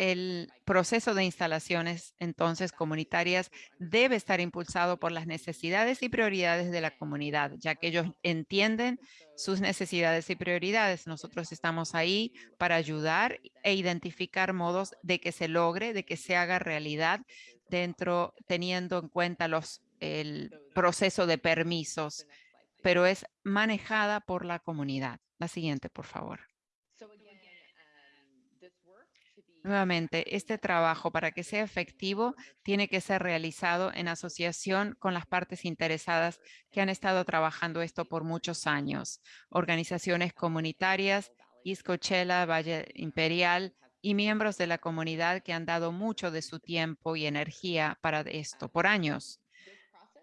el proceso de instalaciones entonces comunitarias debe estar impulsado por las necesidades y prioridades de la comunidad, ya que ellos entienden sus necesidades y prioridades. Nosotros estamos ahí para ayudar e identificar modos de que se logre, de que se haga realidad dentro, teniendo en cuenta los, el proceso de permisos, pero es manejada por la comunidad. La siguiente, por favor. Nuevamente, este trabajo para que sea efectivo tiene que ser realizado en asociación con las partes interesadas que han estado trabajando esto por muchos años. Organizaciones comunitarias, Iscochela, Valle Imperial y miembros de la comunidad que han dado mucho de su tiempo y energía para esto por años.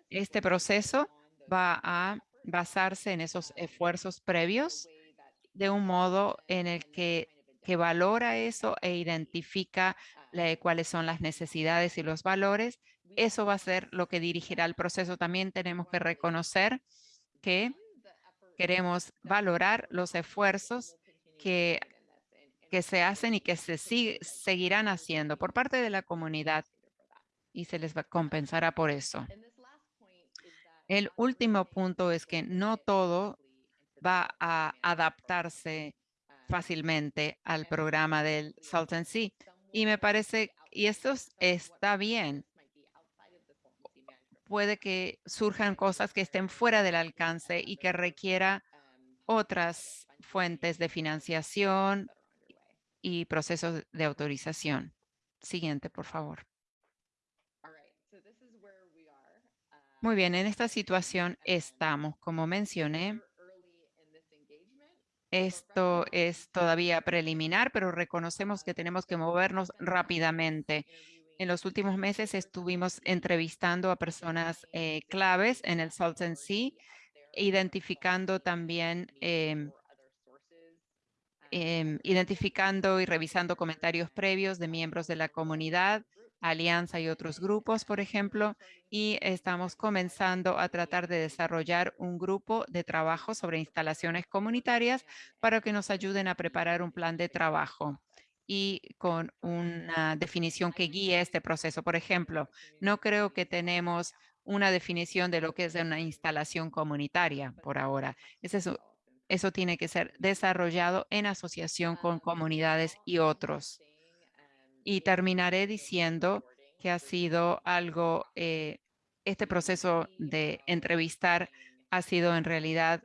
Este proceso va a basarse en esos esfuerzos previos de un modo en el que que valora eso e identifica cuáles son las necesidades y los valores, eso va a ser lo que dirigirá el proceso. También tenemos que reconocer que queremos valorar los esfuerzos que, que se hacen y que se seguirán haciendo por parte de la comunidad y se les va, compensará por eso. El último punto es que no todo va a adaptarse fácilmente al programa del Salton Sea. Y me parece, y esto está bien, puede que surjan cosas que estén fuera del alcance y que requiera otras fuentes de financiación y procesos de autorización. Siguiente, por favor. Muy bien, en esta situación estamos, como mencioné, esto es todavía preliminar, pero reconocemos que tenemos que movernos rápidamente. En los últimos meses estuvimos entrevistando a personas eh, claves en el Salton Sea, identificando también em, em, identificando y revisando comentarios previos de miembros de la comunidad, Alianza y otros grupos, por ejemplo, y estamos comenzando a tratar de desarrollar un grupo de trabajo sobre instalaciones comunitarias para que nos ayuden a preparar un plan de trabajo y con una definición que guíe este proceso. Por ejemplo, no creo que tenemos una definición de lo que es una instalación comunitaria por ahora. Eso, tiene que ser desarrollado en asociación con comunidades y otros. Y terminaré diciendo que ha sido algo, eh, este proceso de entrevistar ha sido en realidad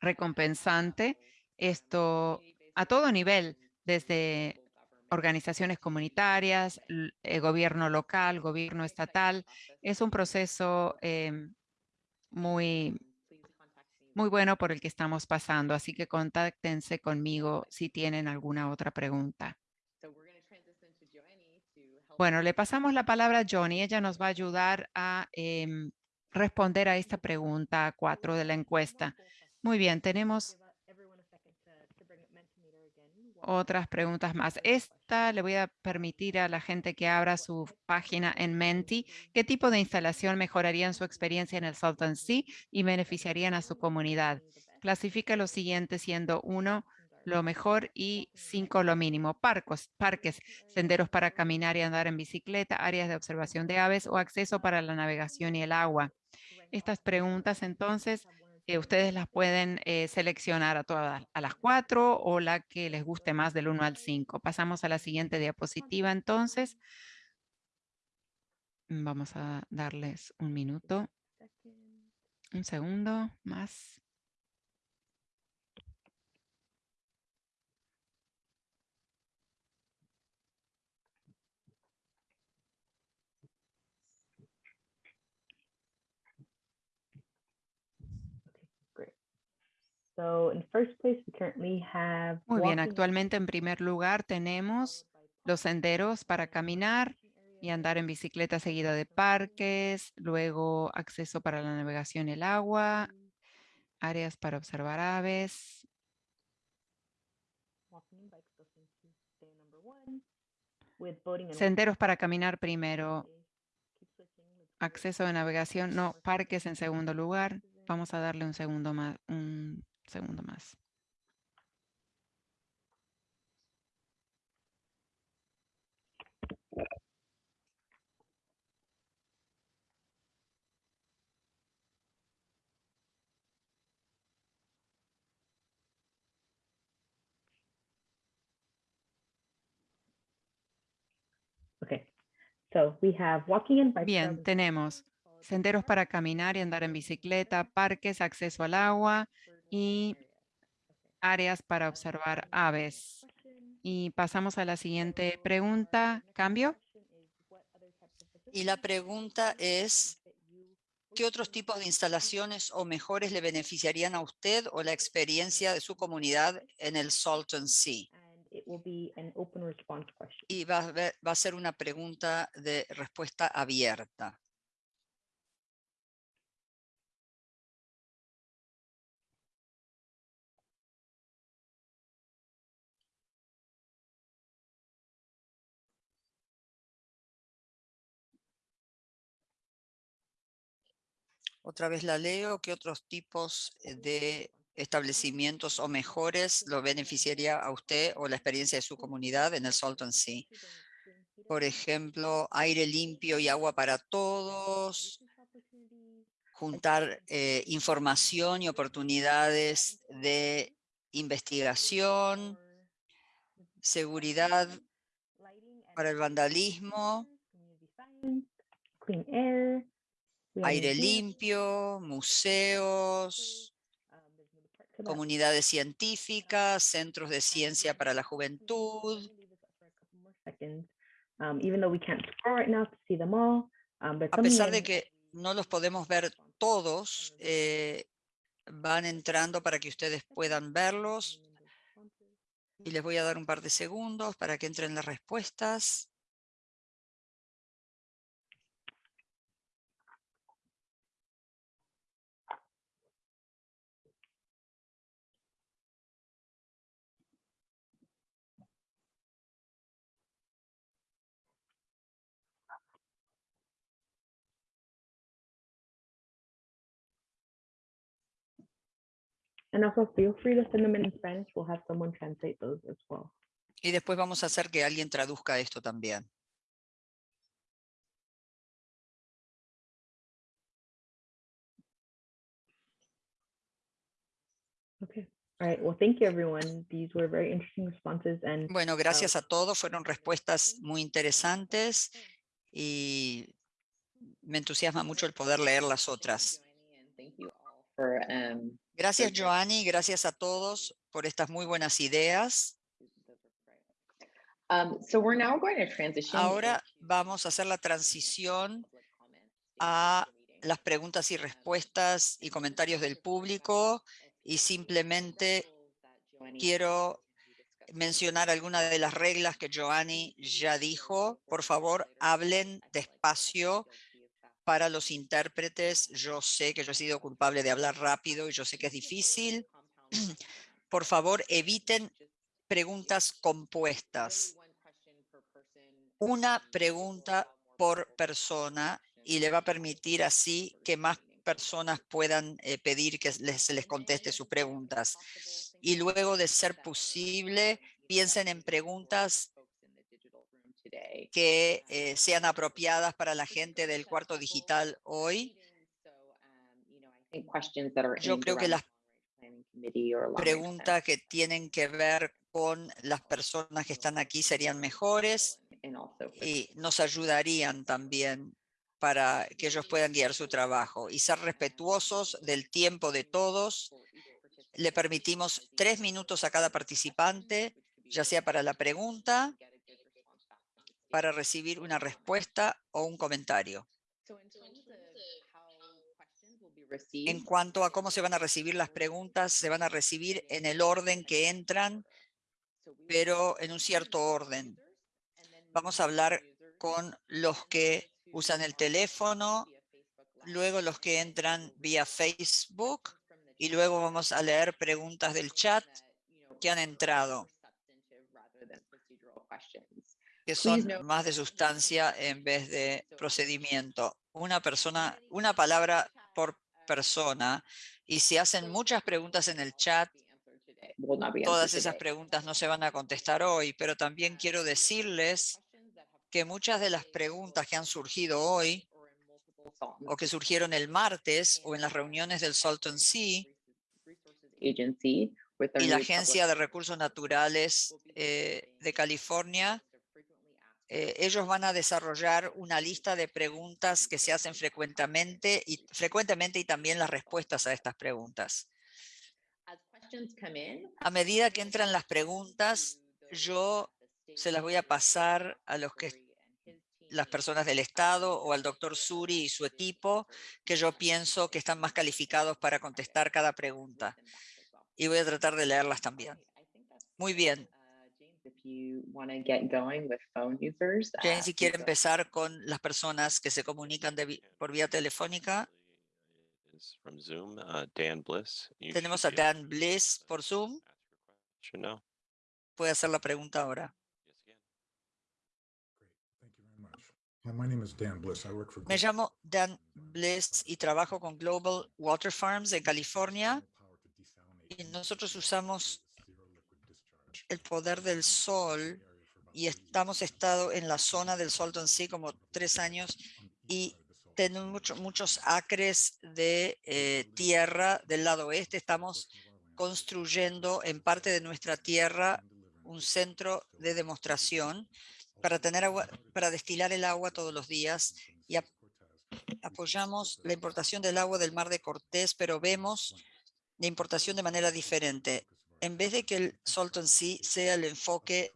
recompensante. Esto a todo nivel, desde organizaciones comunitarias, el eh, gobierno local, gobierno estatal. Es un proceso em, muy, muy bueno por el que estamos pasando, así que contáctense conmigo si tienen alguna otra pregunta. Bueno, le pasamos la palabra a Johnny. Ella nos va a ayudar a em, responder a esta pregunta cuatro de la encuesta. Muy bien, tenemos otras preguntas más. Esta le voy a permitir a la gente que abra su página en Menti qué tipo de instalación mejorarían su experiencia en el Salton Sea y beneficiarían a su comunidad. Clasifica lo siguiente siendo uno lo mejor y cinco lo mínimo. Parcos, parques, senderos para caminar y andar en bicicleta, áreas de observación de aves o acceso para la navegación y el agua. Estas preguntas entonces eh, ustedes las pueden eh, seleccionar a todas a las cuatro o la que les guste más del 1 al 5. Pasamos a la siguiente diapositiva entonces. Vamos a darles un minuto. Un segundo más. So in first place, we currently have. Muy bien, actualmente en primer lugar tenemos los senderos para caminar y andar en bicicleta seguida de parques, luego acceso para la navegación y el agua, áreas para observar aves, senderos para caminar primero, acceso de navegación, no, parques en segundo lugar. Vamos a darle un segundo más, un segundo más. Okay, so we have walking and bike. Bien, tenemos senderos para caminar y andar en bicicleta, parques, acceso al agua y áreas para observar aves. Y pasamos a la siguiente pregunta. ¿Cambio? Y la pregunta es, ¿qué otros tipos de instalaciones o mejores le beneficiarían a usted o la experiencia de su comunidad en el Salton Sea? Y va a, ver- va a ser una pregunta de respuesta abierta. Otra vez la leo. ¿Qué otros tipos eh, de establecimientos o mejores lo beneficiaría a usted o la experiencia de su comunidad en el Salton Sea? Por ejemplo, aire limpio y agua para todos, juntar eh, información y oportunidades de investigación, seguridad para el vandalismo, Clean air. Aire limpio, museos, comunidades científicas, centros de ciencia para la juventud. A pesar de que no los podemos ver todos, eh, van entrando para que ustedes puedan verlos. Y les voy a dar un par de segundos para que entren las respuestas. And also feel free to send them in Spanish. We'll have someone translate those as well. Y después vamos a hacer que alguien traduzca esto también. Okay. All right. Well, thank you, everyone. These were very interesting responses. And Bueno, gracias a todos. Fueron respuestas muy interesantes y me entusiasma mucho el poder leer las otras. Thank you all for, um, Gracias. Joanny. Gracias a todos por estas muy buenas ideas. Um. Ahora vamos a hacer la transición a las preguntas y respuestas y comentarios del público y simplemente quiero mencionar algunas de las reglas que Joanny ya dijo. Por favor, hablen despacio para los intérpretes. Yo sé que yo he sido culpable de hablar rápido y yo sé que es difícil. Por favor, eviten preguntas compuestas. Una pregunta por persona y le va a permitir así que más personas puedan eh, pedir que les- se les conteste sus preguntas. y luego de ser posible, piensen en preguntas que eh, sean apropiadas para la gente del cuarto digital hoy. Yo creo que las preguntas que tienen que ver con las personas que están aquí serían mejores y nos ayudarían también para que ellos puedan guiar su trabajo y ser respetuosos del tiempo de todos. Le permitimos tres minutos a cada participante, ya sea para la pregunta, para recibir una respuesta o un comentario. En cuanto a cómo se van a recibir las preguntas, se van a recibir en el orden que entran, pero en un cierto orden. Vamos a hablar con los que usan el teléfono, luego los que entran vía Facebook y luego vamos a leer preguntas del chat que han entrado, que son más de sustancia en vez de procedimiento. Una persona, una palabra por persona y si hacen muchas preguntas en el chat, todas esas preguntas no se van a contestar hoy, pero también quiero decirles que muchas de las preguntas que han surgido hoy o que surgieron el martes o en las reuniones del Salton Sea y la Agencia de Recursos Naturales eh, de California, eh, ellos van a desarrollar una lista de preguntas que se hacen frecuentemente y, frecuentemente y también las respuestas a estas preguntas. A medida que entran las preguntas, yo se las voy a pasar a los que las personas del Estado o al doctor Suri y su equipo, que yo pienso que están más calificados para contestar cada pregunta. Y voy a tratar de leerlas también. Muy bien. Jane, si quiere empezar con las personas que se comunican por vía telefónica. Tenemos a Dan Bliss por Zoom. Puede hacer la pregunta ahora. Me llamo Dan Bliss y trabajo con Global Water Farms en California. Y nosotros usamos el poder del sol y estamos estado en la zona del Salton Sea como tres años y tenemos muchos acres de eh, tierra del lado oeste. Estamos construyendo en parte de nuestra tierra un centro de demostración para tener agua, para destilar el agua todos los días y apoyamos la importación del agua del Mar de Cortés, pero vemos la importación de manera diferente. En vez de que el Salton Sea sea el enfoque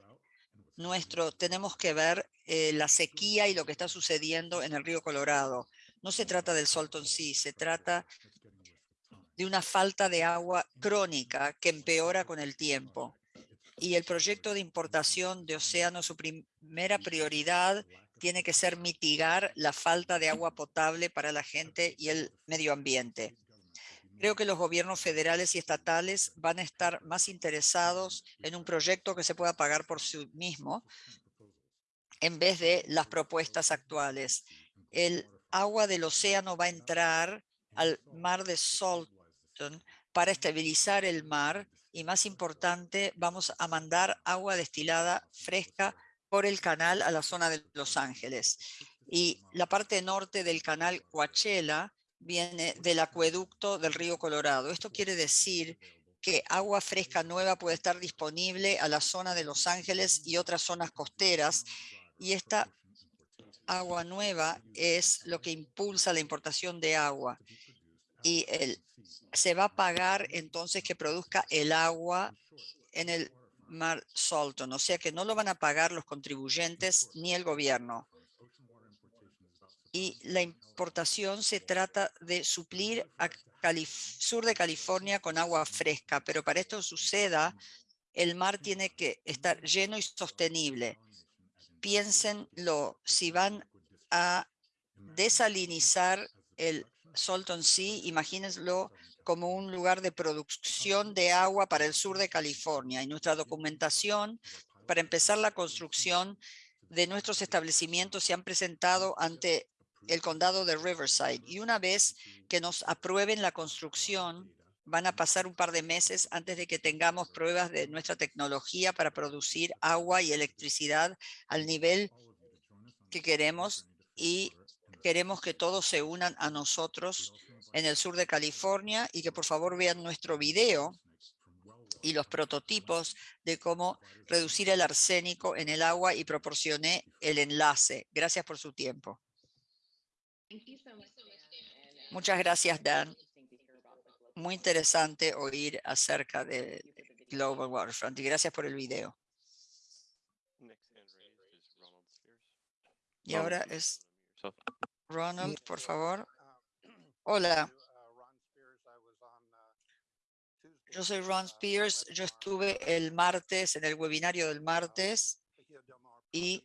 nuestro, tenemos que ver eh, la sequía y lo que está sucediendo en el río Colorado. No se trata del Salton Sea, se trata de una falta de agua crónica que empeora con el tiempo y el proyecto de importación de océano, su primera prioridad tiene que ser mitigar la falta de agua potable para la gente y el medio ambiente. Creo que los gobiernos federales y estatales van a estar más interesados en un proyecto que se pueda pagar por sí mismo en vez de las propuestas actuales. El agua del océano va a entrar al mar de Salton para estabilizar el mar y más importante, vamos a mandar agua destilada fresca por el canal a la zona de Los Ángeles. Y la parte norte del canal Coachella viene del acueducto del río Colorado. Esto quiere decir que agua fresca nueva puede estar disponible a la zona de Los Ángeles y otras zonas costeras. Y esta agua nueva es lo que impulsa la importación de agua. Y el se va a pagar entonces que produzca el agua en el mar Salton, o sea que no lo van a pagar los contribuyentes ni el gobierno. Y la importación se trata de suplir a sur de California con agua fresca, pero para esto suceda, el mar tiene que estar lleno y sostenible. Piénsenlo, si van a desalinizar el Salton Sea, imagínenlo como un lugar de producción de agua para el sur de California. Y nuestra documentación para empezar la construcción de nuestros establecimientos se han presentado ante el condado de Riverside. Y una vez que nos aprueben la construcción, van a pasar un par de meses antes de que tengamos pruebas de nuestra tecnología para producir agua y electricidad al nivel que queremos y queremos que todos se unan a nosotros en el sur de California y que por favor vean nuestro video y los prototipos de cómo reducir el arsénico en el agua y proporcioné el enlace. Gracias por su tiempo. Muchas gracias, Dan. Muy interesante oír acerca de Global Waterfront y gracias por el video. Y ahora es Ronald, por favor. Hola. Yo soy Ron Spears. Yo estuve el martes en el webinario del martes y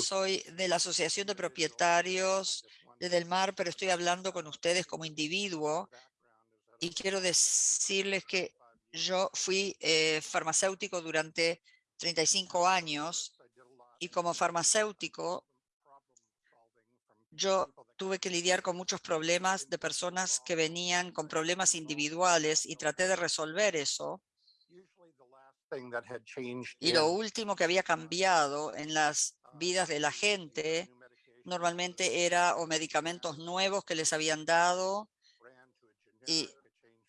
soy de la Asociación de Propietarios de Del Mar, pero estoy hablando con ustedes como individuo. Y quiero decirles que yo fui eh, farmacéutico durante 35 años. Y como farmacéutico yo tuve que lidiar con muchos problemas de personas que venían con problemas individuales y traté de resolver eso. Y lo último que había cambiado en las vidas de la gente normalmente era o medicamentos nuevos que les habían dado y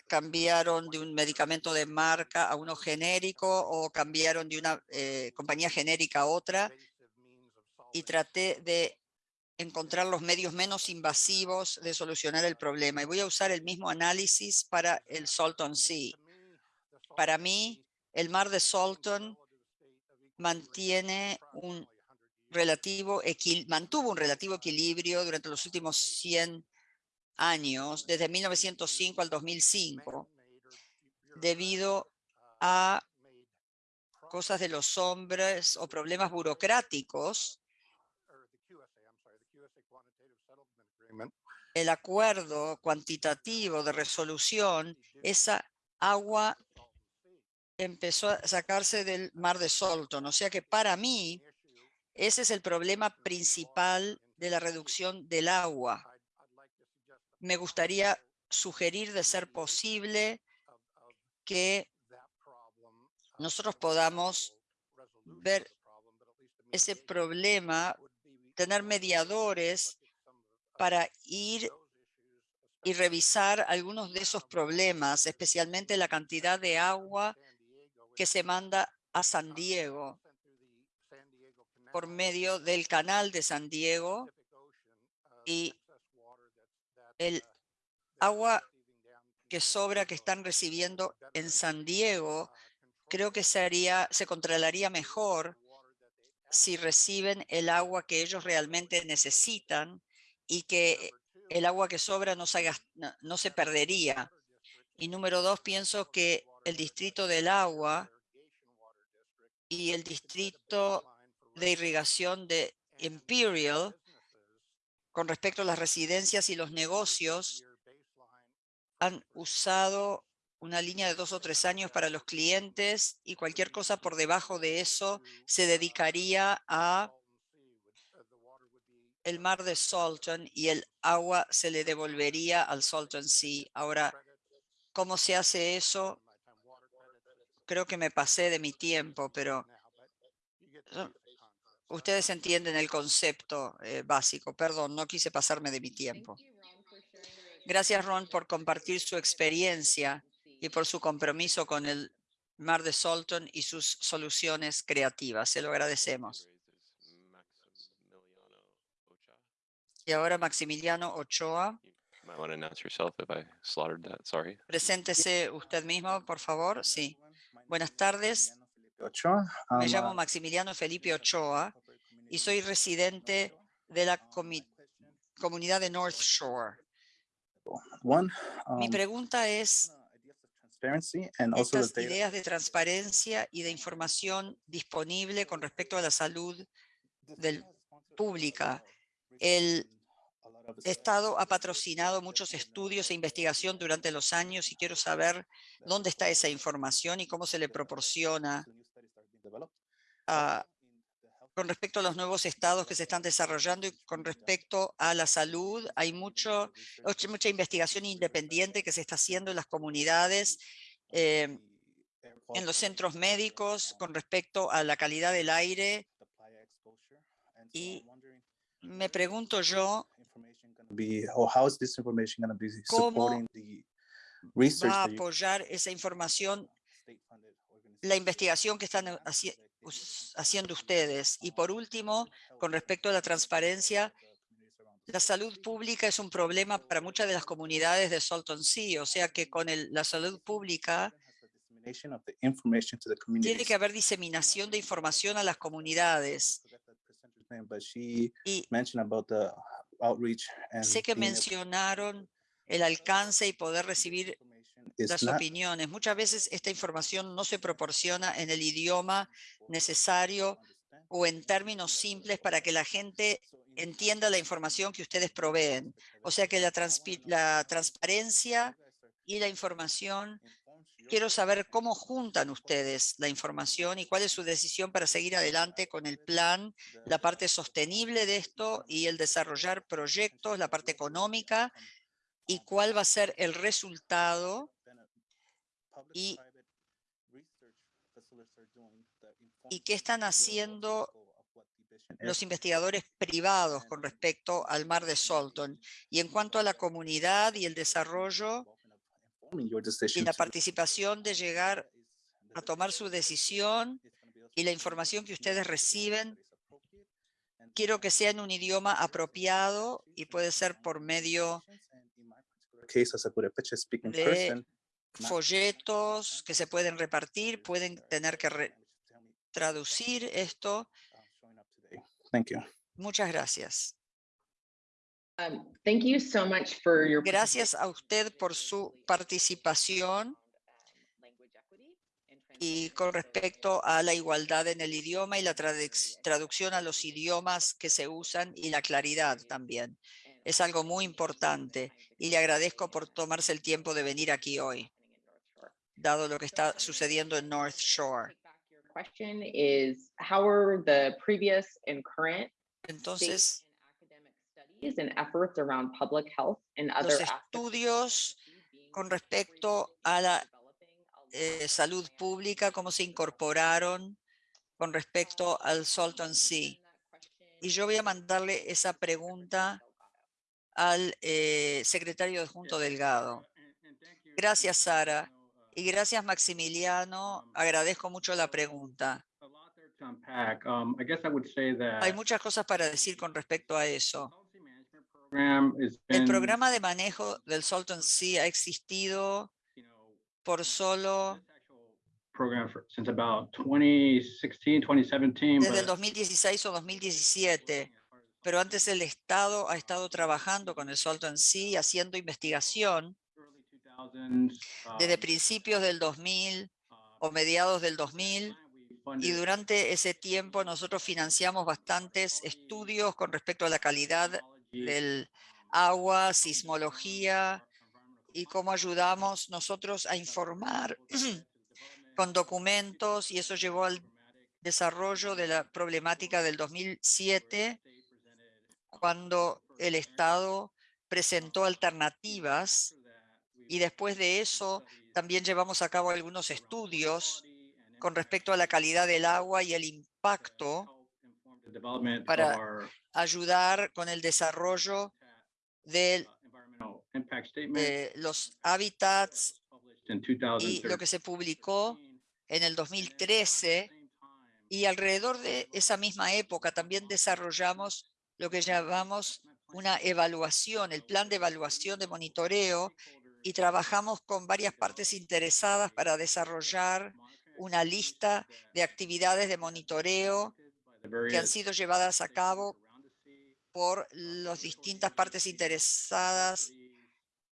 cambiaron de un medicamento de marca a uno genérico o cambiaron de una eh, compañía genérica a otra y traté de encontrar los medios menos invasivos de solucionar el problema. Y voy a usar el mismo análisis para el Salton Sea. Para mí, el mar de Salton mantiene un relativo mantuvo un relativo equilibrio durante los últimos 100 años, desde 1905 al 2005, debido a cosas de los hombres o problemas burocráticos el acuerdo cuantitativo de resolución, esa agua empezó a sacarse del mar de Salton. O sea que para mí, ese es el problema principal de la reducción del agua. Me gustaría sugerir de ser posible que nosotros podamos ver ese problema, tener mediadores para ir y revisar algunos de esos problemas, especialmente la cantidad de agua que se manda a San Diego por medio del canal de San Diego y el agua que sobra que están recibiendo en San Diego, creo que se, se controlaría mejor si reciben el agua que ellos realmente necesitan y que el agua que sobra no se, no, se perdería. Y número dos, pienso que el distrito del agua y el distrito de irrigación de Imperial, con respecto a las residencias y los negocios, han usado una línea de dos o tres años para los clientes y cualquier cosa por debajo de eso se dedicaría a el mar de Salton y el agua se le devolvería al Salton Sea. Ahora, ¿cómo se hace eso? Creo que me pasé de mi tiempo, pero ustedes entienden el concepto eh, básico. Perdón, no quise pasarme de mi tiempo. Gracias, Ron, por compartir su experiencia y por su compromiso con el mar de Salton y sus soluciones creativas. Se lo agradecemos. Y ahora Maximiliano Ochoa. Preséntese usted mismo, por favor. Sí. Buenas tardes. Me llamo Maximiliano Felipe Ochoa y soy residente de la comunidad de North Shore. Mi pregunta es estas ideas de transparencia y de información disponible con respecto a la salud del, pública el Estado ha patrocinado muchos estudios e investigación durante los años y quiero saber dónde está esa información y cómo se le proporciona con respecto a los nuevos estados que se están desarrollando y con respecto a la salud, hay mucho, mucha- mucha investigación independiente que se está haciendo en las comunidades, eh, en los centros médicos, con respecto a la calidad del aire. Y me pregunto yo, be or how is this information going to be ¿Cómo supporting the research va a apoyar esa información la investigación que están that haci- haciendo ustedes. Y por último, con respecto a la transparencia, la salud pública es un problema para muchas de las comunidades de Salton Sea, o sea que con el- la salud pública dissemination of the information to the tiene communities. que haber diseminación de información a las comunidades. Y outreach and sé que mencionaron el alcance y poder recibir las opiniones. Muchas veces esta información no se proporciona en el idioma necesario o en términos simples para que la gente entienda la información que ustedes proveen. O sea que la, la transparencia y la información, quiero saber cómo juntan ustedes la información y cuál es su decisión para seguir adelante con el plan, la parte sostenible de esto y el desarrollar proyectos, la parte económica y cuál va a ser el resultado y- y qué están haciendo los investigadores privados con respecto al mar de Salton. Y en cuanto a la comunidad y el desarrollo y la participación de llegar a tomar su decisión y la información que ustedes reciben, quiero que sea en un idioma apropiado y puede ser por medio de folletos que se pueden repartir, pueden tener que re- traducir esto. Thank you. Muchas gracias. Um, thank you so much for your. Gracias a usted por su participación y con respecto a la igualdad en el idioma y la traduc- traducción a los idiomas que se usan y la claridad también. Es algo muy importante y le agradezco por tomarse el tiempo de venir aquí hoy, dado lo que está sucediendo en North Shore. Question is, how are the previous and current state Entonces, los estudios con respecto a la eh, salud pública, cómo se incorporaron con respecto al Salton Sea. Y yo voy a mandarle esa pregunta al eh, secretario adjunto Delgado. Gracias, Sara. Y gracias, Maximiliano. Agradezco mucho la pregunta. Um, Hay muchas cosas para decir con respecto a eso. El programa de manejo del Salton Sea ha existido por solo program for, since about 2016, 2017. desde el but 2016 o 2017. Pero antes el Estado ha estado trabajando con el Salton Sea, haciendo investigación early 2000s, desde um, principios del 2000 o mediados del 2000 y durante ese tiempo nosotros financiamos bastantes estudios con respecto a la calidad del agua, sismología y cómo ayudamos nosotros a informar con documentos y eso llevó al desarrollo de la problemática del 2007 cuando el Estado presentó alternativas y después de eso también llevamos a cabo algunos estudios con respecto a la calidad del agua y el impacto para ayudar con el desarrollo de de los hábitats y lo que se publicó en el 2013 y alrededor de esa misma época también desarrollamos lo que llamamos una evaluación, el plan de evaluación de monitoreo y trabajamos con varias partes interesadas para desarrollar una lista de actividades de monitoreo que han sido llevadas a cabo por las distintas partes interesadas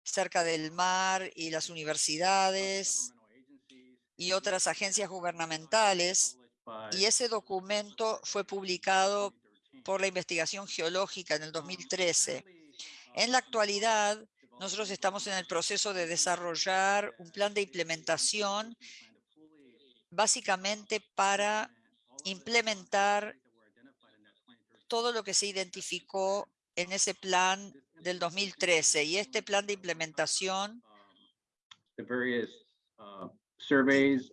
cerca del mar y las universidades y otras agencias gubernamentales. Y ese documento fue publicado por la investigación geológica en el 2013. En la actualidad, nosotros estamos en el proceso de desarrollar un plan de implementación básicamente para implementar todo lo que se identificó en ese plan del 2013 y este plan de implementación uh,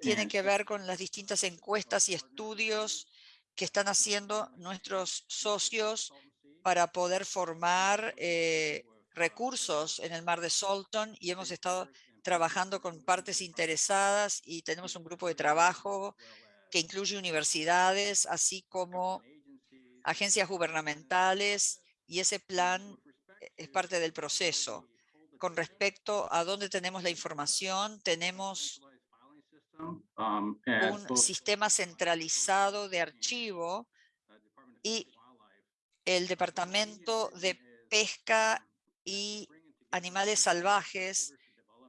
tiene que ver con las distintas encuestas y estudios que están haciendo nuestros socios para poder formar eh, recursos en el mar de Salton y hemos estado trabajando con partes interesadas y tenemos un grupo de trabajo que incluye universidades, así como agencias gubernamentales y ese plan eh, es parte del proceso. Con respecto a dónde tenemos la información, tenemos Um, un sistema centralizado de archivo y el Departamento de Pesca y Animales Salvajes.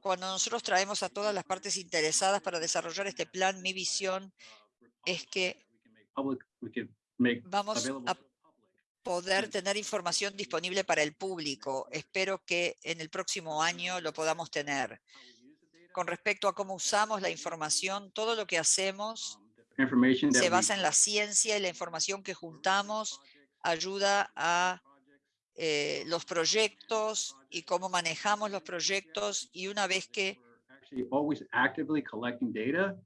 Cuando nosotros traemos a todas las partes interesadas para desarrollar este plan, mi visión es que vamos a poder tener información disponible para el público. Espero que en el próximo año lo podamos tener. Con respecto a cómo usamos la información, todo lo que hacemos Information that se basa en la ciencia y la información que juntamos ayuda a eh, los proyectos y cómo manejamos los proyectos y una vez que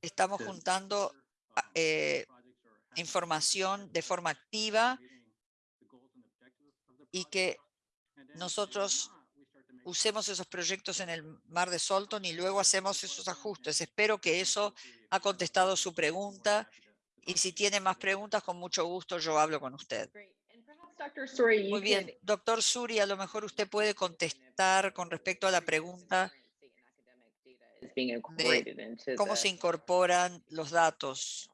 estamos juntando eh, información de forma activa y que nosotros usemos esos proyectos en el mar de Salton y luego hacemos esos ajustes. Espero que eso ha contestado su pregunta y si tiene más preguntas, con mucho gusto yo hablo con usted. Muy bien, doctor Suri, a lo mejor usted puede contestar con respecto a la pregunta into cómo se incorporan los datos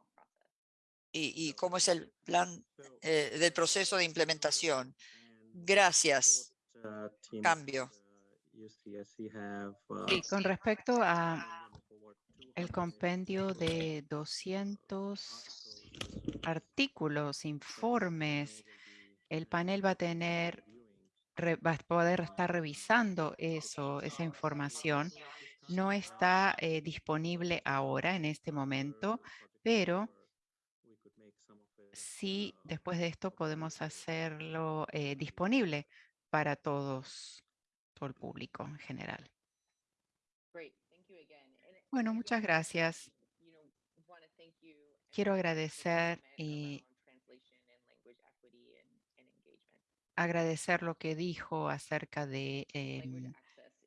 y, y cómo es el plan eh, del proceso de implementación. Gracias. Cambio. Sí, con respecto a el compendio de 200 artículos, informes, el panel va a tener, re- va a poder estar revisando eso, esa información. No está eh, disponible ahora en este momento, pero sí, después de esto podemos hacerlo eh, disponible para todos, todo el público en general. Bueno, muchas gracias. Quiero agradecer y agradecer lo que dijo acerca de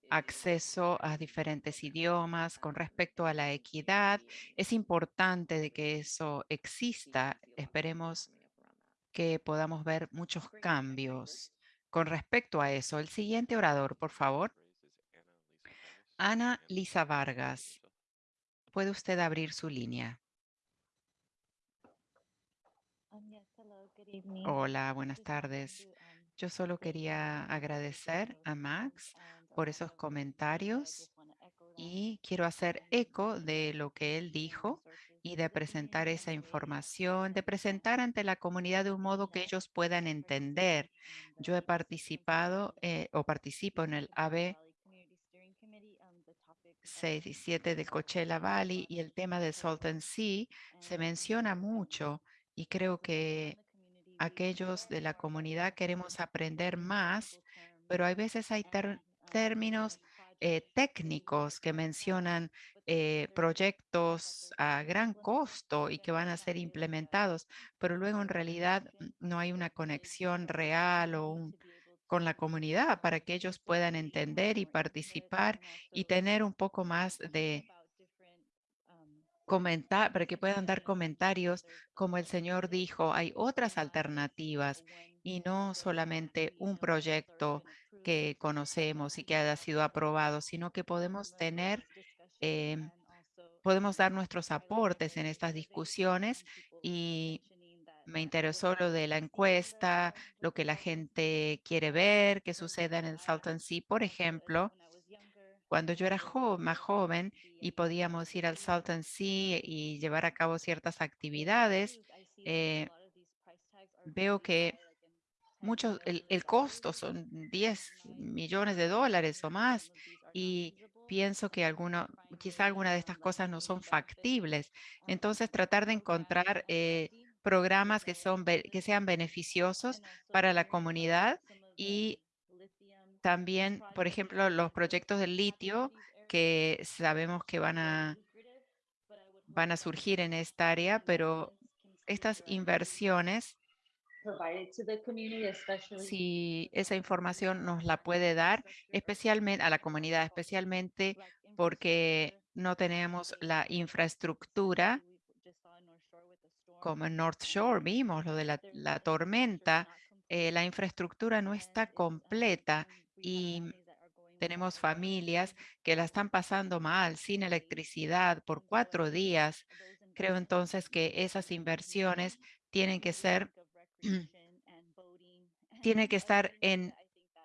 acceso a diferentes idiomas con respecto a la equidad. Es importante de que eso exista. Esperemos que podamos ver muchos cambios con respecto a eso. El siguiente orador, por favor. Ana Lisa Vargas. ¿Puede usted abrir su línea? Hola, buenas tardes. Yo solo quería agradecer a Max por esos comentarios y quiero hacer eco de lo que él dijo y de presentar esa información, de presentar ante la comunidad de un modo que ellos puedan entender. Yo he participado eh, o participo en el AB 6 y 7 del Coachella Valley y el tema del Salton Sea se menciona mucho y creo que aquellos de la comunidad queremos aprender más, pero hay veces hay términos eh, técnicos que mencionan eh, proyectos a gran costo y que van a ser implementados, pero luego en realidad no hay una conexión real o un- con la comunidad para que ellos puedan entender y participar y tener un poco más de comentar, para que puedan dar comentarios, como el señor dijo, hay otras alternativas y no solamente un proyecto que conocemos y que haya sido aprobado, sino que podemos tener, em, podemos dar nuestros aportes en estas discusiones y me interesó lo de la encuesta, lo que la gente quiere ver, que suceda en el Salton Sea, por ejemplo. Cuando yo era más joven y podíamos ir al Salton Sea y llevar a cabo ciertas actividades, eh, veo que muchos, el, el costo son 10 millones de dólares o más y pienso que alguno, quizá alguna de estas cosas no son factibles. Entonces tratar de encontrar eh, programas que, son, que sean beneficiosos para la comunidad y también, por ejemplo, los proyectos del litio que sabemos que van a, van a surgir en esta área, pero estas inversiones, si esa información nos la puede dar, especialmente a la comunidad, especialmente porque no tenemos la infraestructura como en North Shore vimos lo de la, la tormenta, eh, la infraestructura no está completa y tenemos familias que la están pasando mal, sin electricidad por cuatro días. Creo entonces que esas inversiones tienen que ser, tienen que estar en,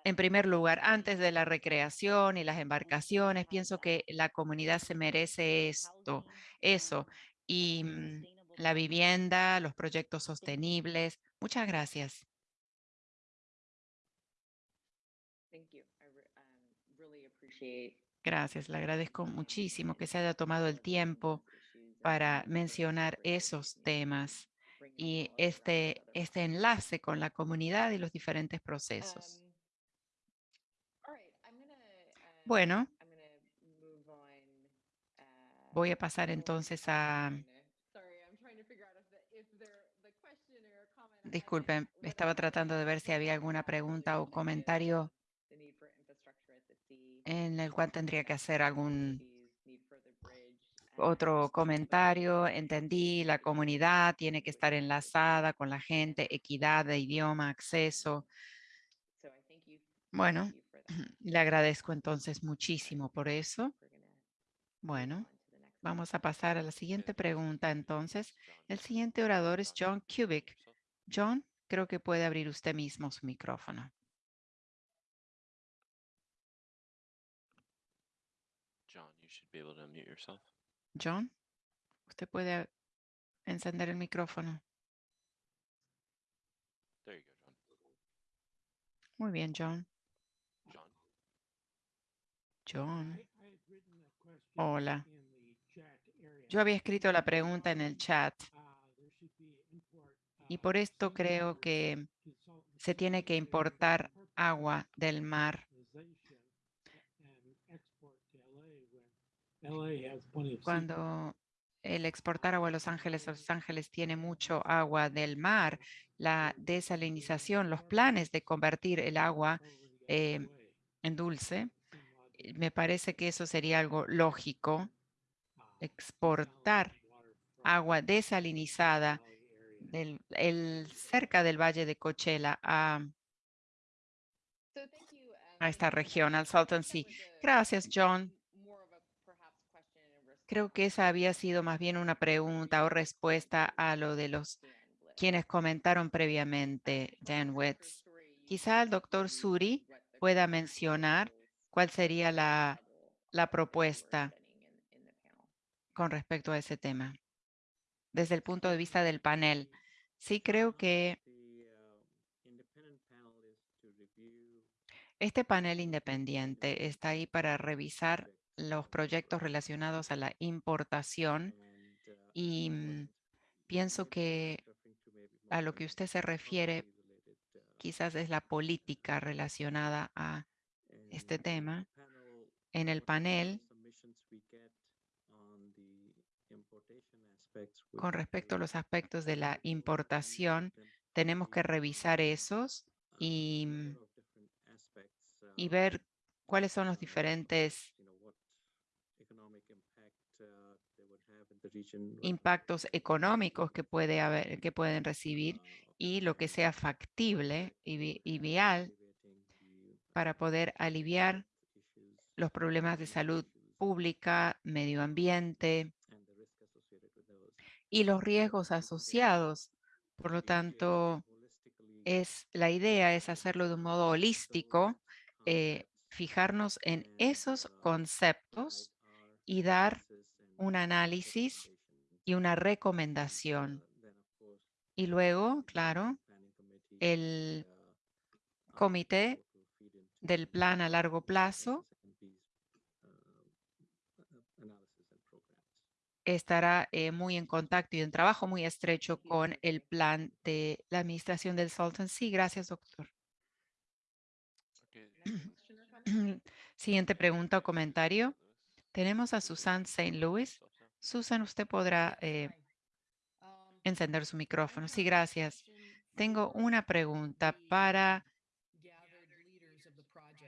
en primer lugar antes de la recreación y las embarcaciones. Pienso que la comunidad se merece esto, eso. Y mm, la vivienda, los proyectos sostenibles. Muchas gracias. Thank you. I re- um, really appreciate Gracias. Le agradezco muchísimo que se haya tomado el tiempo para mencionar esos temas y este, este enlace con la comunidad y los diferentes procesos. Bueno, voy a pasar entonces a... Disculpen, estaba tratando de ver si había alguna pregunta o comentario en el cual tendría que hacer algún otro comentario. Entendí, la comunidad tiene que estar enlazada con la gente, equidad de idioma, acceso. Bueno, le agradezco entonces muchísimo por eso. Bueno, vamos a pasar a la siguiente pregunta entonces. El siguiente orador es John Kubik. John, creo que puede abrir usted mismo su micrófono. Be able to unmute yourself. John, usted puede encender el micrófono. There you go, John. Muy bien, John. John. John. Hola. Yo había escrito la pregunta en el chat y por esto creo que se tiene que importar agua del mar cuando el exportar agua a Los Ángeles, Los Ángeles tiene mucho agua del mar, la desalinización, los planes de convertir el agua eh, en dulce, eh, me parece que eso sería algo lógico, exportar agua desalinizada del, el, cerca del Valle de Coachella a, a esta región, al Salton Sea. Gracias, John. Creo que esa había sido más bien una pregunta o respuesta a lo de los quienes comentaron previamente, Dan Wetz. Quizá el doctor Suri pueda mencionar cuál sería la, la propuesta con respecto a ese tema. Desde el punto de vista del panel, sí creo que este panel independiente está ahí para revisar los proyectos relacionados a la importación y mm, pienso que a lo que usted se refiere quizás es la política relacionada a este tema. En el panel, con respecto a los aspectos de la importación, tenemos que revisar esos y, mm, y ver cuáles son los diferentes impactos económicos que, puede haber, que pueden recibir y lo que sea factible y, vi, y vial para poder aliviar los problemas de salud pública, medio ambiente y los riesgos asociados. Por lo tanto, es, la idea es hacerlo de un modo holístico, eh, fijarnos en esos conceptos y dar un análisis y una recomendación. Y luego, claro, el comité del plan a largo plazo estará eh, muy en contacto y en trabajo muy estrecho con el plan de la administración del Salton Sea. Gracias, doctor. Okay? Siguiente pregunta o comentario. Tenemos a Susan St. Louis. Susan, usted podrá eh, encender su micrófono. Sí, gracias. Tengo una pregunta para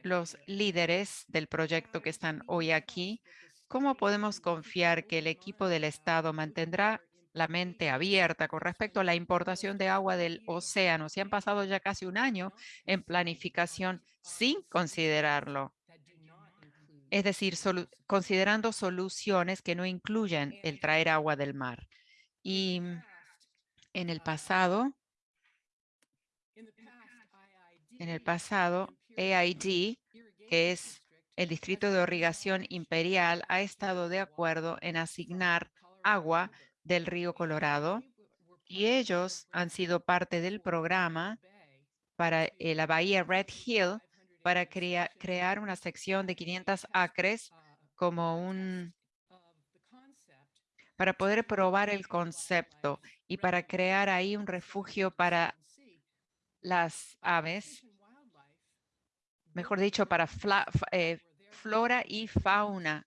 los líderes del proyecto que están hoy aquí. ¿Cómo podemos confiar que el equipo del Estado mantendrá la mente abierta con respecto a la importación de agua del océano? Si han pasado ya casi un año en planificación sin considerarlo. Es decir, considerando soluciones que no incluyen el traer agua del mar. Y en el pasado, en el pasado, AID, que es el Distrito de Irrigación Imperial, ha estado de acuerdo en asignar agua del río Colorado y ellos han sido parte del programa para eh, la bahía Red Hill para crea- crear una sección de 500 acres como un para poder probar el concepto y para crear ahí un refugio para las aves, mejor dicho, para fla- eh, flora y fauna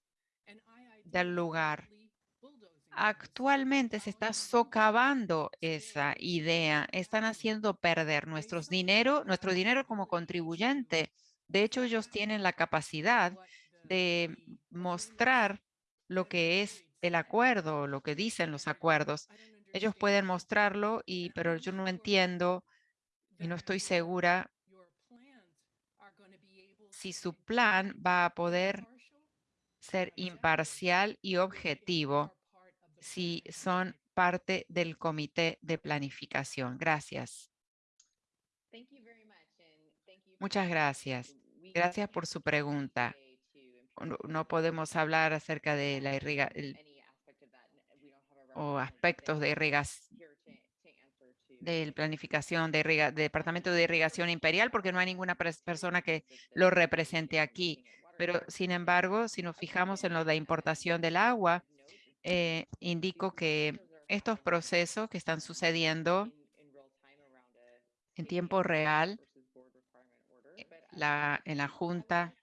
del lugar. Actualmente se está socavando esa idea. Están haciendo perder nuestros dinero, nuestro dinero como contribuyente. De hecho, ellos tienen la capacidad de mostrar lo que es el acuerdo, lo que dicen los acuerdos. Ellos pueden mostrarlo, y, pero yo no entiendo y no estoy segura si su plan va a poder ser imparcial y objetivo si son parte del comité de planificación. Gracias. Muchas gracias. Gracias por su pregunta. No, podemos hablar acerca de la irriga el- any aspect of that. n- we don't have a o aspectos de irrigación de planificación de irriga- de Departamento de Irrigación Imperial porque no hay ninguna persona que lo represente aquí. Pero, sin embargo, si nos fijamos en lo de importación del agua, eh, indico que estos procesos que están sucediendo en tiempo real la- en la Junta,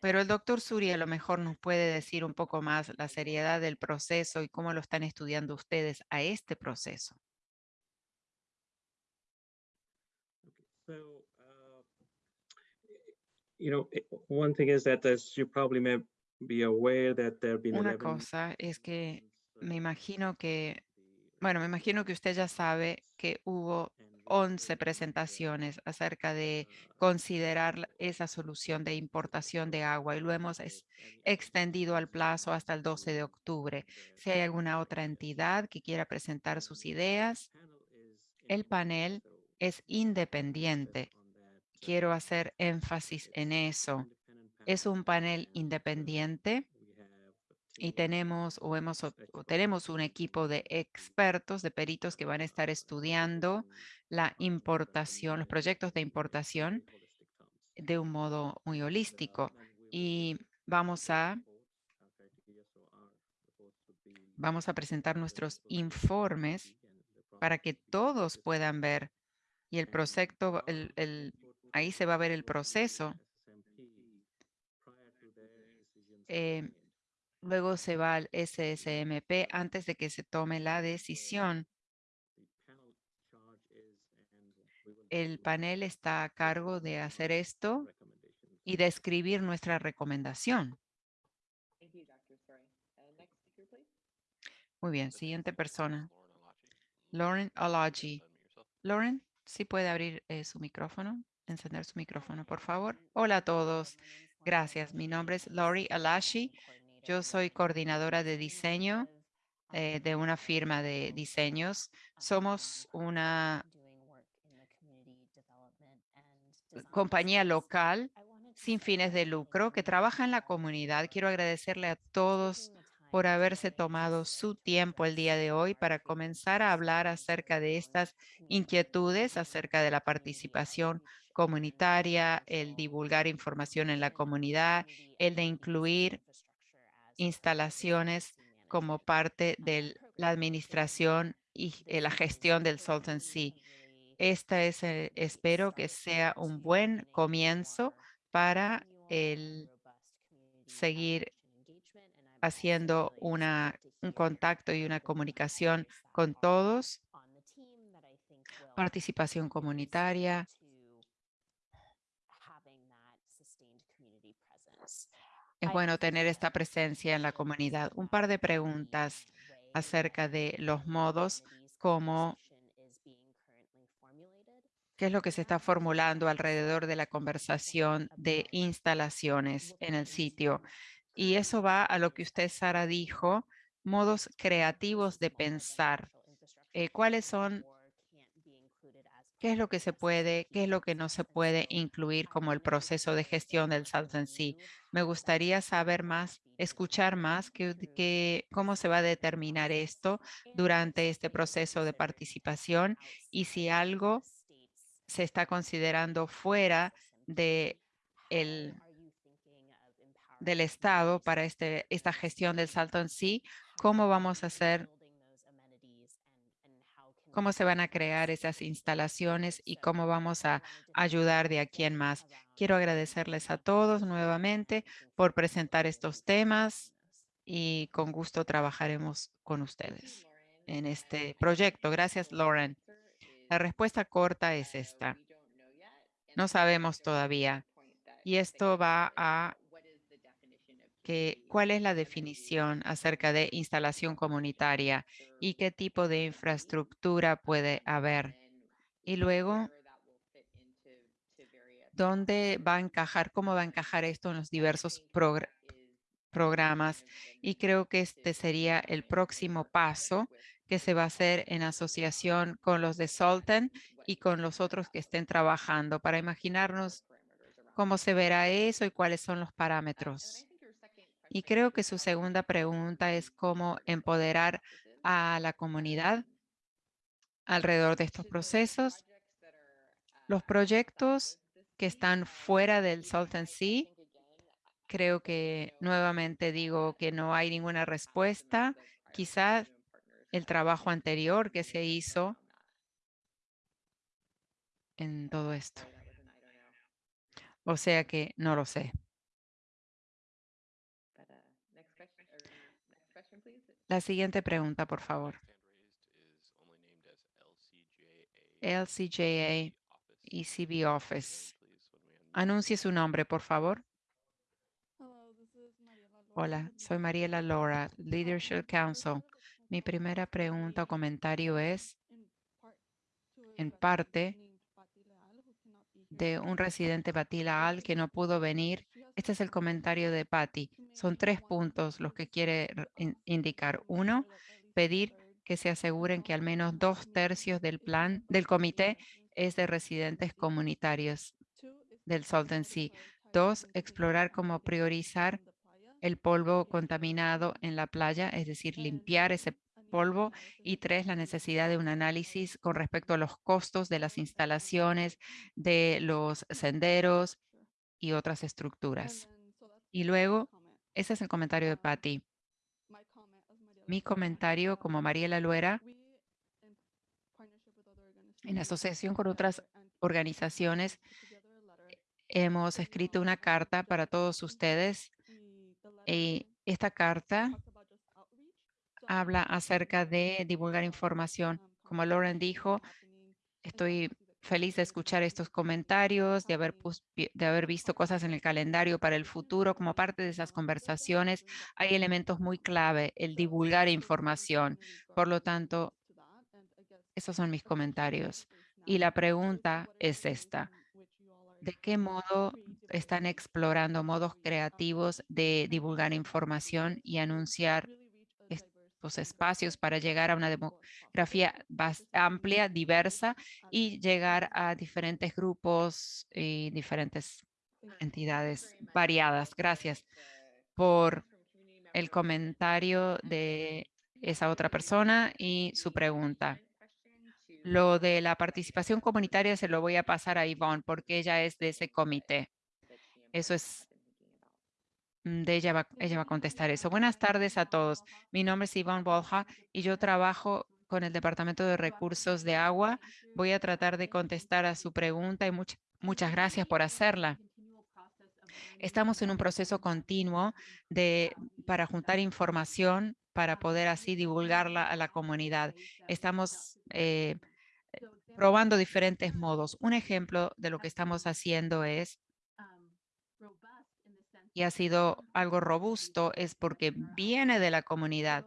pero el doctor Suri a lo mejor nos puede decir un poco más la seriedad del proceso y cómo lo están estudiando ustedes a este proceso. So, uh, you know, i- one thing is that as you probably may be aware that there have been Una 11 cosa es que uh, me imagino que, bueno, me imagino que usted ya sabe que hubo and we 11 also presentaciones acerca de considerar esa solución de importación de agua y lo hemos extendido al plazo hasta el 12 de octubre. Si hay alguna otra entidad que quiera presentar sus ideas, el panel es independiente. Quiero hacer énfasis en eso. Es un panel independiente y tenemos o hemos o tenemos un equipo de expertos, de peritos que van a estar estudiando la importación, los proyectos de importación de un modo muy holístico. Y vamos a vamos a presentar nuestros informes para que todos puedan ver. Y el proyecto, el, el- ahí se va a ver el proceso. eh, luego se va al SSMP antes de que se tome la decisión. El panel está a cargo de hacer esto y de escribir nuestra recomendación. Uh. Muy bien, siguiente persona. Lauren Alaji. Lauren, si puede abrir eh, su micrófono, encender su micrófono, por favor. Hola a todos. Gracias. Mi nombre es Lori Alashi. Yo soy coordinadora de diseño eh, de una firma de diseños. Somos una compañía local sin fines de lucro que trabaja en la comunidad. Quiero agradecerle a todos por haberse tomado su tiempo el día de hoy para comenzar a hablar acerca de estas inquietudes, acerca de la participación comunitaria, el divulgar información en la comunidad, el de incluir instalaciones como parte de la administración y eh, la gestión del Salton Sea. Esta es, eh, espero que sea un buen comienzo para el seguir haciendo una, un contacto y una comunicación con todos, participación comunitaria. Es bueno tener esta presencia en la comunidad. Un par de preguntas acerca de los modos como qué es lo que se está formulando alrededor de la conversación de instalaciones en el sitio. Y eso va a lo que usted, Sara, dijo, modos creativos de pensar. Eh, ¿Cuáles son, qué es lo que se puede, qué es lo que no se puede incluir como el proceso de gestión del Salton Sea? Me gustaría saber más, escuchar más que, que, cómo se va a determinar esto durante este proceso de participación y si algo se está considerando fuera de el, del Estado para este, esta gestión del salto en sí, cómo vamos a hacer, cómo se van a crear esas instalaciones y cómo vamos a ayudar de aquí en más. Quiero agradecerles a todos nuevamente por presentar estos temas y con gusto trabajaremos con ustedes en este proyecto. Gracias, Lauren. La respuesta corta es esta. No sabemos todavía. Y esto va a que cuál es la definición acerca de instalación comunitaria y qué tipo de infraestructura puede haber. Y luego, ¿dónde va a encajar, cómo va a encajar esto en los diversos programas? Y creo que este sería el próximo paso que se va a hacer en asociación con los de Solten y con los otros que estén trabajando para imaginarnos cómo se verá eso y cuáles son los parámetros. Y creo que su segunda pregunta es cómo empoderar a la comunidad alrededor de estos procesos. Los proyectos que están fuera del Salton Sea, creo que nuevamente digo que no hay ninguna respuesta. Quizás el trabajo anterior que se hizo en todo esto. O sea que no lo sé. La siguiente pregunta, por favor. LCJA ECB Office. Anuncie su nombre, por favor. Hola, soy Mariela Lora, Leadership Council. Mi primera pregunta o comentario es, en parte, de un residente Batila Al que no pudo venir. Este es el comentario de Patty. Son tres puntos los que quiere indicar. Uno, pedir que se aseguren que al menos dos tercios del plan del comité es de residentes comunitarios del Salton Sea. Dos, explorar cómo priorizar el polvo contaminado en la playa, es decir, limpiar ese polvo. Y tres, la necesidad de un análisis con respecto a los costos de las instalaciones, de los senderos y otras estructuras. Y luego, ese es el comentario de Patty. Mi comentario como Mariela Luera, en asociación con otras organizaciones, hemos escrito una carta para todos ustedes y esta carta habla acerca de divulgar información. Como Lauren dijo, estoy feliz de escuchar estos comentarios, de haber, de haber visto cosas en el calendario para el futuro. Como parte de esas conversaciones, hay elementos muy clave, el divulgar información. Por lo tanto, esos son mis comentarios. Y la pregunta es esta. ¿De qué modo están explorando modos creativos de divulgar información y anunciar estos espacios para llegar a una demografía amplia, diversa y llegar a diferentes grupos y diferentes entidades variadas? Gracias por el comentario de esa otra persona y su pregunta. Lo de la participación comunitaria se lo voy a pasar a Yvonne porque ella es de ese comité. Eso es de ella va, ella va a contestar eso. Buenas tardes a todos. Mi nombre es Ivonne Bolja y yo trabajo con el Departamento de Recursos de Agua. Voy a tratar de contestar a su pregunta y much- muchas gracias por hacerla. Estamos en un proceso continuo de, para juntar información para poder así divulgarla a la comunidad. Estamos eh, probando diferentes modos. Un ejemplo de lo que estamos haciendo es, y ha sido algo robusto, es porque viene de la comunidad.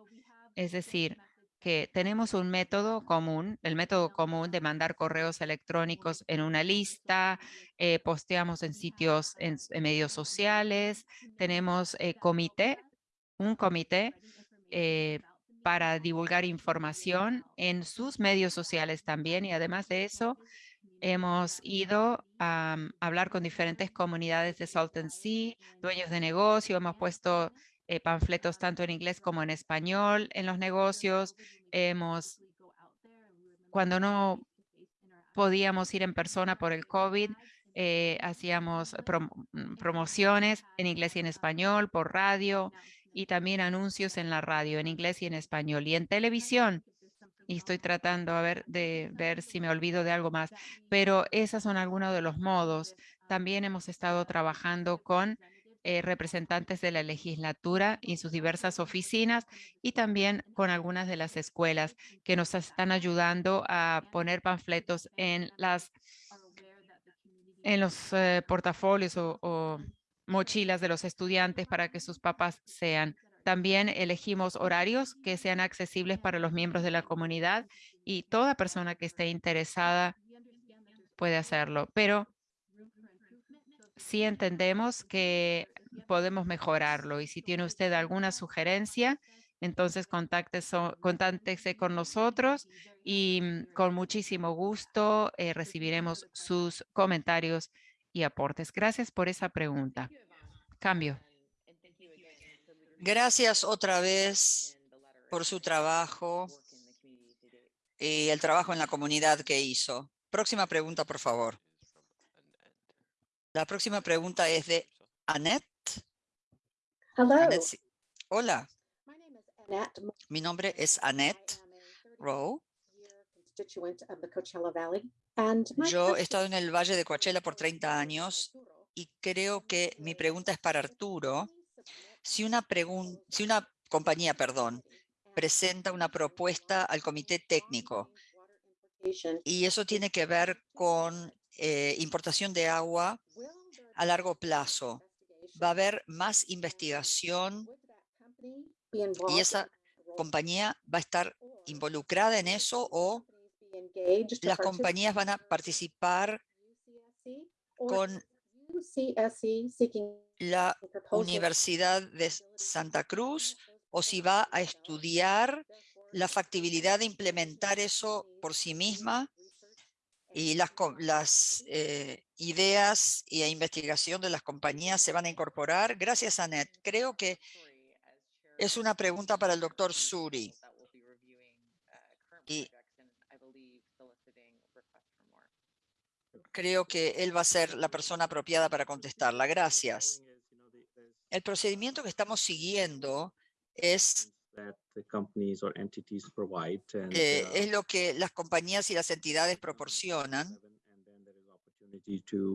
Es decir, que tenemos un método común, el método común de mandar correos electrónicos en una lista, eh, posteamos en sitios, en, medios sociales, tenemos eh, comité, un comité eh, para divulgar información en sus medios sociales también y además de eso, hemos ido a mm, hablar con diferentes comunidades de Salton Sea, dueños de negocio, hemos puesto eh, panfletos tanto en inglés como en español en los negocios, hemos, cuando no podíamos ir en persona por el COVID, eh, hacíamos mm, promociones en inglés y en español por radio y también anuncios en la radio en inglés y en español y en televisión. Y estoy tratando a ver de ver si me olvido de algo más, pero esos son algunos de los modos. También hemos estado trabajando con eh, representantes de la legislatura y sus diversas oficinas y también con algunas de las escuelas que nos están ayudando a poner panfletos en las en los eh, portafolios o, o mochilas de los estudiantes para que sus papás sean. También elegimos horarios que sean accesibles para los miembros de la comunidad y toda persona que esté interesada puede hacerlo. Pero sí entendemos que podemos mejorarlo y si tiene usted alguna sugerencia, entonces contáctese, con nosotros y mm, con muchísimo gusto eh, recibiremos sus comentarios y aportes. Gracias por esa pregunta. Cambio. Gracias otra vez por su trabajo y el trabajo en la comunidad que hizo. Próxima pregunta, por favor. La próxima pregunta es de Annette. Hello. Annette. Hola, mi nombre es Annette Rowe. 30-year constituent of the Coachella Valley. And my Yo he estado en el Valle de Coachella por is 30 for años y creo que mi pregunta es para Arturo. Si una, si una compañía, perdón, presenta una propuesta al comité técnico y eso tiene que ver con eh, importación de agua a largo plazo. Va a haber más investigación y esa compañía va a estar involucrada en eso o las compañías van a participar con la Universidad de Santa Cruz o si va a estudiar la factibilidad de implementar eso por sí misma y las, eh, ideas y la investigación de las compañías se van a incorporar. Gracias, Annette. Creo que es una pregunta para el doctor Suri. Y creo que él va a ser la persona apropiada para contestarla. Gracias. El procedimiento que estamos siguiendo es, eh, es lo que las compañías y las entidades proporcionan.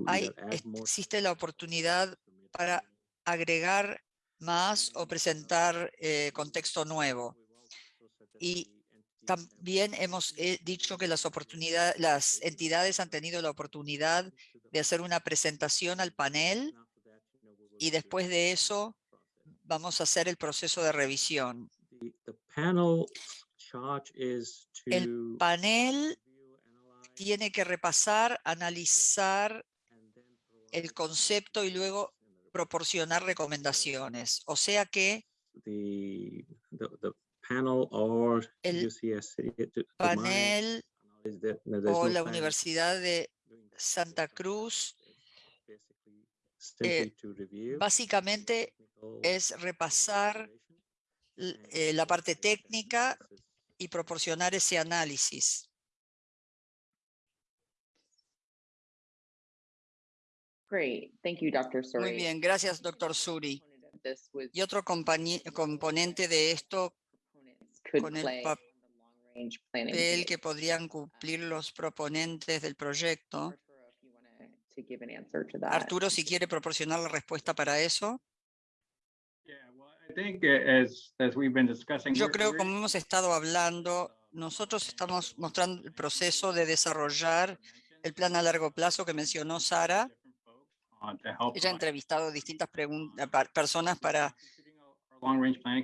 Hay, existe la oportunidad para agregar más o presentar eh, contexto nuevo. Y También hemos eh, dicho que las oportunidades, las entidades han tenido la oportunidad de hacer una presentación al panel y después de eso vamos a hacer el proceso de revisión. El panel tiene que repasar, analizar el concepto y luego proporcionar recomendaciones. O sea que panel or El UCSC. to- to my panel there- o no la Universidad de Santa. Cruz review básicamente es repasar eh, la parte técnica y proporcionar ese análisis. Great, thank you, Dr. Muy Suri. bien, gracias, doctor Suri. Y otro componente de esto, con el play pap- on the long-range planning el committee. que podrían cumplir los proponentes del proyecto. Arturo, si quiere proporcionar la respuesta para eso. Yeah, well, I think as, as we've been discussing. Yo we're- creo, como hemos estado hablando, nosotros estamos mostrando el proceso de desarrollar el plan a largo plazo que mencionó Sara. Ella ha entrevistado a distintas personas para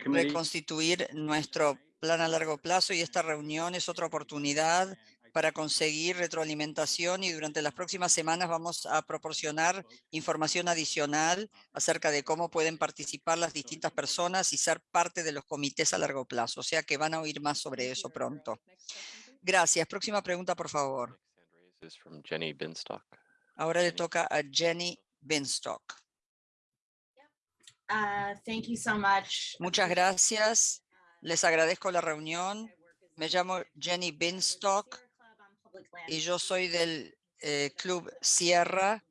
reconstituir nuestro plan a largo plazo y esta reunión es otra oportunidad para conseguir retroalimentación y durante las próximas semanas vamos a proporcionar información adicional acerca de cómo pueden participar las distintas personas y ser parte de los comités a largo plazo. O sea que van a oír más sobre eso pronto. Gracias. Próxima pregunta, por favor. Ahora le toca a Jenny Binstock. Uh, thank you so much. Muchas gracias. Les agradezco la reunión. Me llamo Jenny Binstock y yo soy del eh, Club Sierra.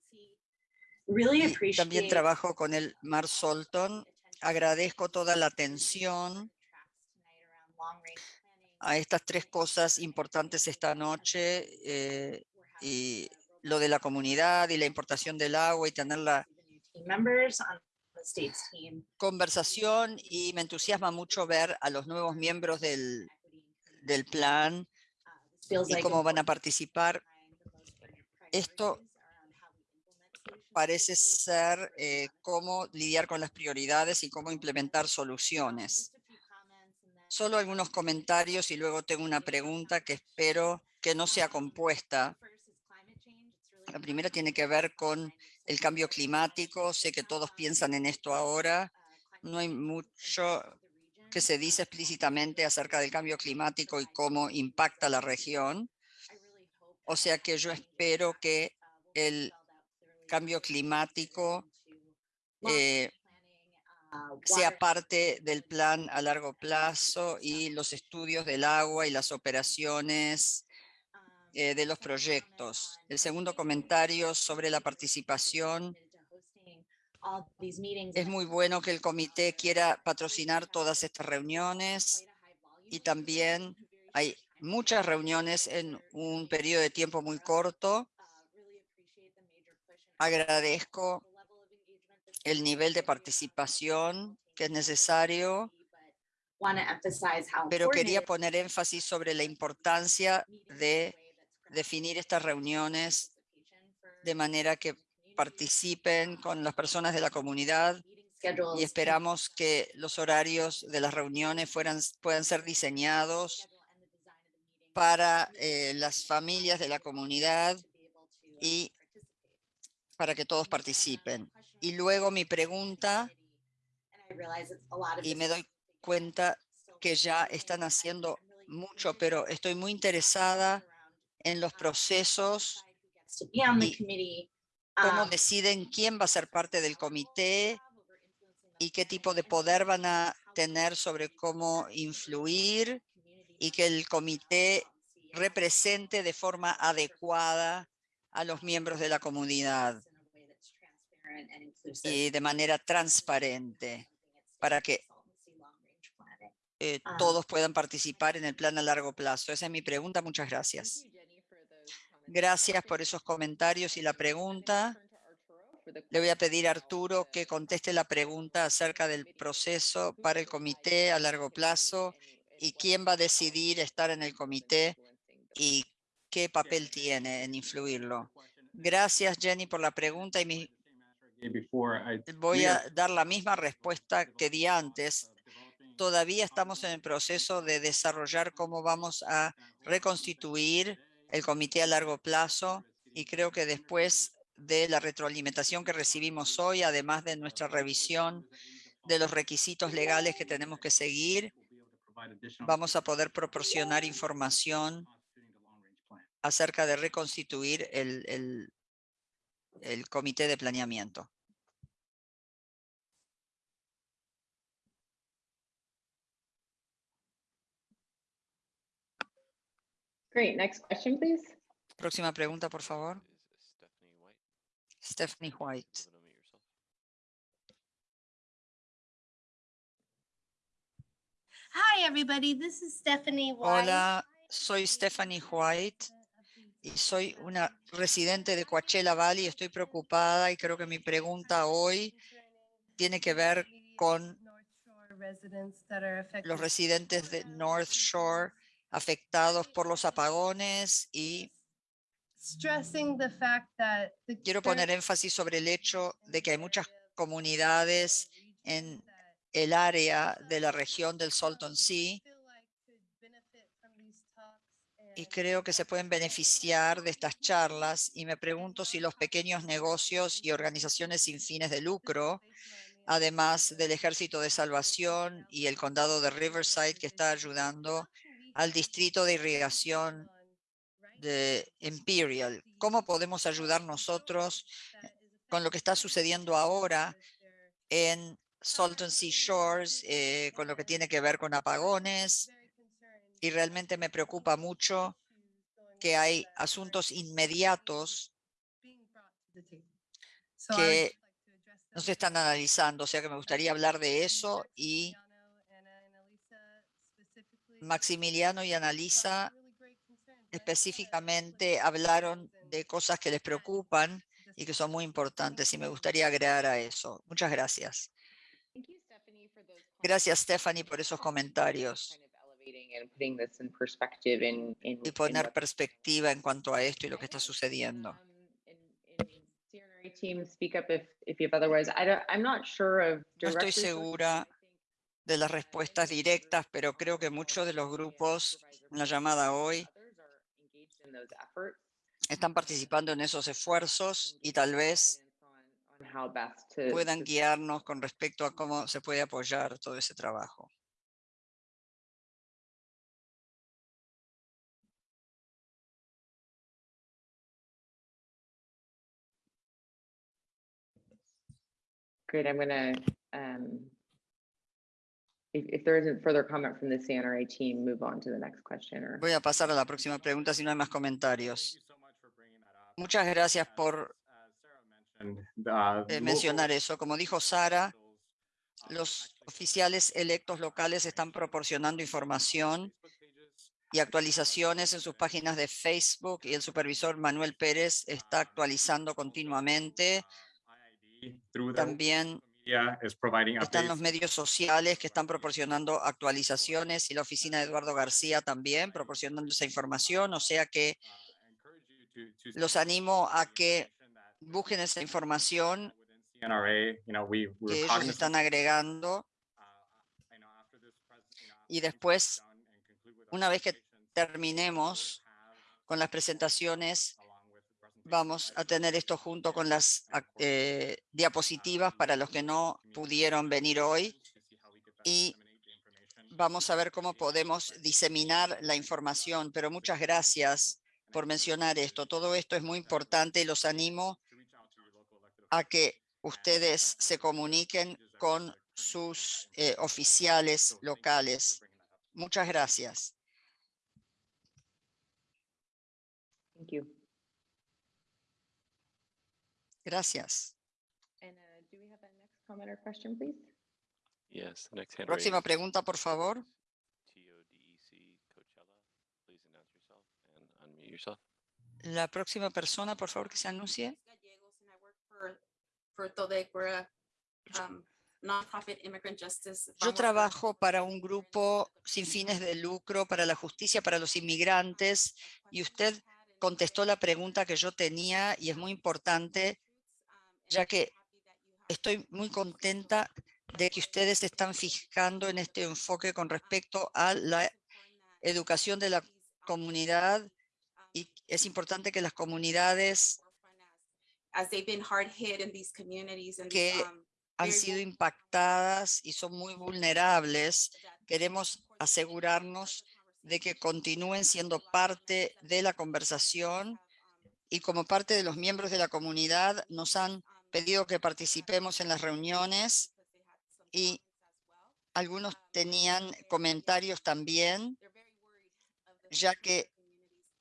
Y también trabajo con el Mar Solton. Agradezco toda la atención a estas tres cosas importantes esta noche eh, y lo de la comunidad y la importación del agua y tener la conversación y me entusiasma mucho ver a los nuevos miembros del, del plan y cómo van a participar. Esto parece ser eh, cómo lidiar con las prioridades y cómo implementar soluciones. Solo algunos comentarios y luego tengo una pregunta que espero que no sea compuesta. La primera tiene que ver con el cambio climático. Sé que todos piensan en esto ahora. No hay mucho que se dice explícitamente acerca del cambio climático y cómo impacta la región. O sea que yo espero que el cambio climático eh, sea parte del plan a largo plazo y los estudios del agua y las operaciones eh, de los proyectos. El segundo comentario sobre la participación. Es muy bueno que el comité quiera patrocinar todas estas reuniones y también hay muchas reuniones en un periodo de tiempo muy corto. Agradezco el nivel de participación que es necesario, pero quería poner énfasis sobre la importancia de definir estas reuniones de manera que participen con las personas de la comunidad y esperamos que los horarios de las reuniones fueran, puedan ser diseñados para eh, las familias de la comunidad y para que todos participen. Y luego mi pregunta, y me doy cuenta que ya están haciendo mucho, pero estoy muy interesada en los procesos, y cómo Um, deciden quién va a ser parte del comité y qué tipo de poder van a tener sobre cómo influir y que el comité represente de forma adecuada a los miembros de la comunidad y de manera transparente para que eh, Ah. todos puedan participar en el plan a largo plazo. Esa es mi pregunta. Muchas gracias. Gracias por esos comentarios y la pregunta. Le voy a pedir a Arturo que conteste la pregunta acerca del proceso para el comité a largo plazo y quién va a decidir estar en el comité y qué papel tiene en influirlo. Gracias, Jenny, por la pregunta y voy a dar la misma respuesta que di antes. Todavía estamos en el proceso de desarrollar cómo vamos a reconstituir el comité a largo plazo y creo que después de la retroalimentación que recibimos hoy, además de nuestra revisión de los requisitos legales que tenemos que seguir, vamos a poder proporcionar información acerca de reconstituir el, el, el comité de planeamiento. Great, next question, please. Próxima pregunta, por favor. Stephanie White. Hi, everybody. This is Stephanie White. Hola, soy Stephanie White y soy una residente de Coachella Valley. Estoy preocupada y creo que mi pregunta hoy tiene que ver con los residentes de North Shore afectados por los apagones y quiero poner énfasis sobre el hecho de que hay muchas comunidades en el área de la región del Salton Sea y creo que se pueden beneficiar de estas charlas y me pregunto si los pequeños negocios y organizaciones sin fines de lucro, además del Ejército de Salvación y el Condado de Riverside que está ayudando al Distrito de Irrigación de Imperial. ¿Cómo podemos ayudar nosotros con lo que está sucediendo ahora en Salton Sea Shores, eh, con lo que tiene que ver con apagones? Y realmente me preocupa mucho que hay asuntos inmediatos que no se están analizando, o sea que me gustaría hablar de eso y Maximiliano y Analisa específicamente hablaron de cosas que les preocupan y que son muy importantes y me gustaría agregar a eso. Muchas gracias. Gracias, Stephanie, por esos comentarios y poner perspectiva en cuanto a esto y lo que está sucediendo. No estoy segura de las respuestas directas, pero creo que muchos de los grupos en la llamada hoy están participando en esos esfuerzos y tal vez puedan guiarnos con respecto a cómo se puede apoyar todo ese trabajo. Great, I'm gonna, um, if, if there isn't further comment from the CNRA team, move on to the next question or. Voy a pasar a la próxima pregunta si no hay más comentarios. Muchas gracias por eh, mencionar eso. Como dijo Sara, los oficiales electos locales están proporcionando información y actualizaciones en sus páginas de Facebook y el supervisor Manuel Pérez está actualizando continuamente. También están los medios sociales que están proporcionando actualizaciones y la oficina de Eduardo García también proporcionando esa información. O sea que los animo a que busquen esa información que ellos están agregando. Y después, una vez que terminemos con las presentaciones, vamos a tener esto junto con las eh, diapositivas para los que no pudieron venir hoy. Y vamos a ver cómo podemos diseminar la información. Pero muchas gracias por mencionar esto. Todo esto es muy importante y los animo a que ustedes se comuniquen con sus eh, oficiales locales. Muchas gracias. Thank you. Gracias. And uh, do we have a next comment or question, please? Yes, the next hand Próxima raised, pregunta, por favor. TODEC Coachella. Please announce yourself and unmute yourself. La próxima persona, por favor, que se anuncie. Gallegos, and I work for, for TODEC. We're a um, nonprofit immigrant justice. Yo trabajo para un grupo sin fines de lucro para la justicia para los inmigrantes y usted contestó la pregunta que yo tenía y es muy importante ya que estoy muy contenta de que ustedes se están fijando en este enfoque con respecto a la educación de la comunidad y es importante que las comunidades As they've been hard hit in these communities and que um, han sido impactadas y son muy vulnerables, queremos asegurarnos de que continúen siendo parte de la conversación y como parte de los miembros de la comunidad nos han pedido que participemos en las reuniones y algunos tenían comentarios también, ya que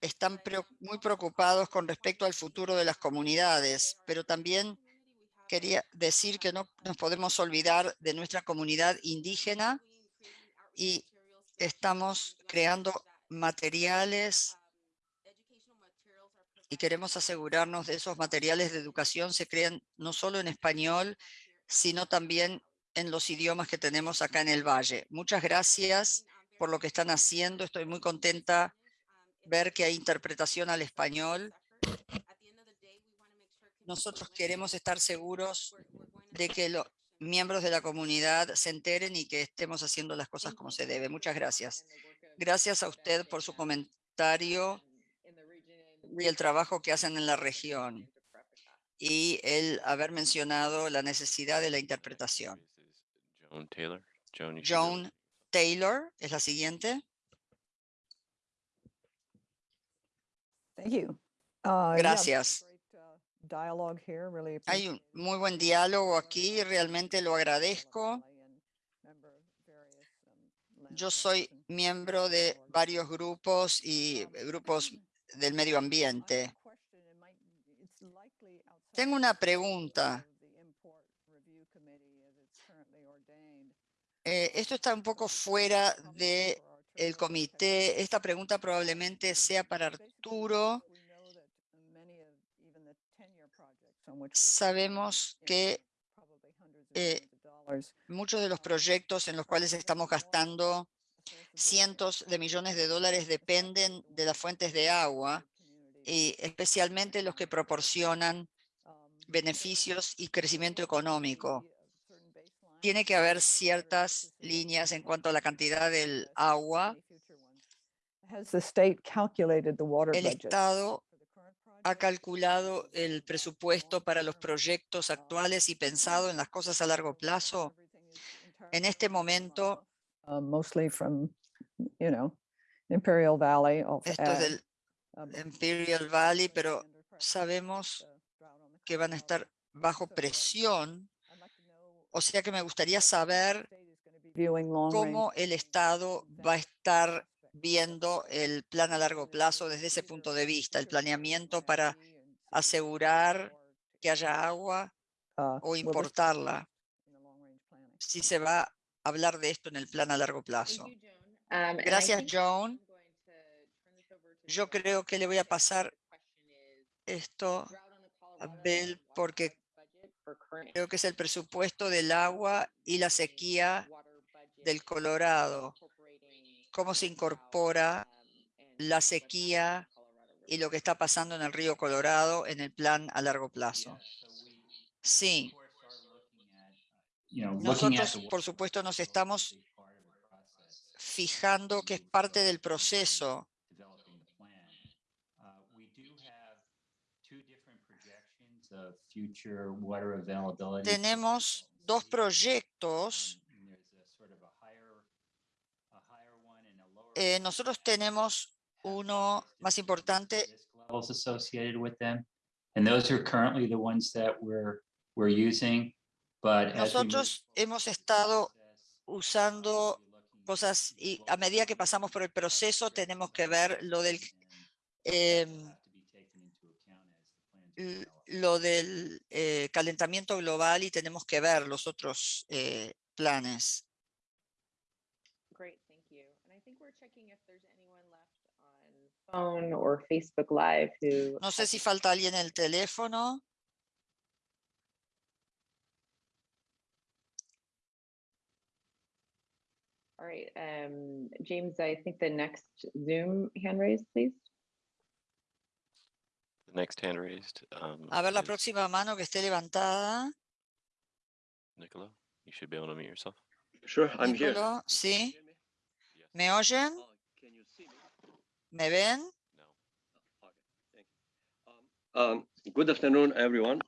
están muy preocupados con respecto al futuro de las comunidades, pero también quería decir que no nos podemos olvidar de nuestra comunidad indígena y estamos creando materiales y queremos asegurarnos de esos materiales de educación se crean no solo en español, sino también en los idiomas que tenemos acá en el Valle. Muchas gracias por lo que están haciendo. Estoy muy contenta ver que hay interpretación al español. Nosotros queremos estar seguros de que los miembros de la comunidad se enteren y que estemos haciendo las cosas como se debe. Muchas gracias. Gracias a usted por su comentario y el trabajo que hacen en la región y el haber mencionado la necesidad de la interpretación. Joan Taylor. Joan. Joan Taylor es la siguiente. Thank you. Uh, Gracias. great, uh, Dialogue here, really. Hay un muy buen diálogo aquí, realmente lo agradezco. and member of various, um, Yo soy miembro de varios grupos y grupos del medio ambiente. Tengo una pregunta. Eh, esto está un poco fuera de el comité. Esta pregunta probablemente sea para Arturo. Sabemos que eh, muchos de los proyectos en los cuales estamos gastando cientos de millones de dólares dependen de las fuentes de agua y especialmente los que proporcionan beneficios y crecimiento económico. Tiene que haber ciertas líneas en cuanto a la cantidad del agua. El? Estado ha calculado el presupuesto para los proyectos actuales y pensado en las cosas a largo plazo. En este momento, Uh, mostly from, you know, Imperial Valley of esto es ag, del but Imperial Valley, pero sabemos que van a estar bajo um, presión. I'd like to know O sea que me gustaría saber cómo el Estado va a estar viendo el plan a largo plazo desde ese punto de vista, el planeamiento para asegurar que haya agua uh, o importarla, si se va hablar de esto en el plan a largo plazo. Um, Gracias, Joan. Yo Bill. creo que le voy a pasar esto a water porque creo que es el presupuesto del agua y la sequía del Colorado, cómo se incorpora um, la sequía y lo que está pasando en el río Colorado en el plan a largo plazo. Sí, nosotros por supuesto nos estamos fijando que es parte del proceso. Tenemos dos proyectos. Eh, nosotros tenemos uno más importante levels associated with them. And those are currently the ones that we're, we're using. Nosotros hemos estado usando cosas y a medida que pasamos por el proceso tenemos que ver lo del l- lo del eh, calentamiento global y tenemos que ver los otros eh, planes. Great, thank you. And I think we're checking if there's anyone left on phone or Facebook Live who. No sé si falta alguien en el teléfono. All right, um, James, I think the next Zoom hand raise, please. The next hand raised. um, A ver la is próxima mano que esté levantada. Nicola, you should be able to mute yourself. Sure, I'm here. Nicolò, ¿sí? ¿Me oyen? Oh, Can you see me? ¿Me ven? No. Okay, thank you. Um, um, Good afternoon, everyone.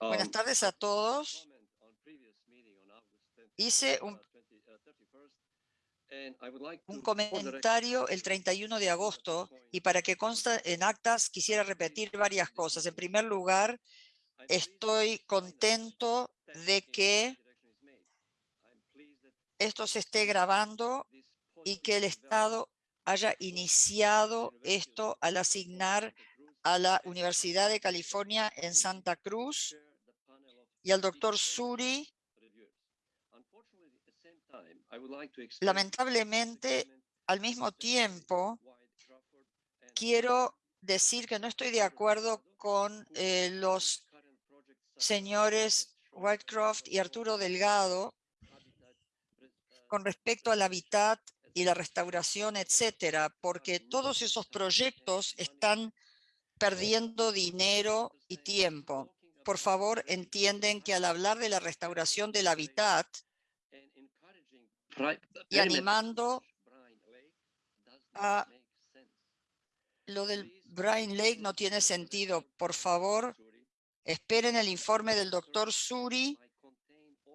Buenas Um, tardes a todos. comment on previous meeting on August 10th, Hice un, 20 uh, 31st, and I would like un comentario el 31 de agosto y para que consta en actas quisiera repetir varias cosas. En primer lugar, estoy contento de que esto se esté grabando y que el Estado haya iniciado esto al asignar a la Universidad de California en Santa Cruz y al doctor Suri. reviewers. Unfortunately, at the same time, I would like to express Lamentablemente, al mismo tiempo, quiero decir que no estoy de acuerdo con eh, los señores Whitecroft y Arturo Delgado con respecto al hábitat y la restauración, etcétera, porque todos esos proyectos están perdiendo dinero y tiempo. Por favor, entienden que al hablar de la restauración del hábitat y animando a lo del Brian Lake no tiene sentido. Por favor, esperen el informe del doctor Suri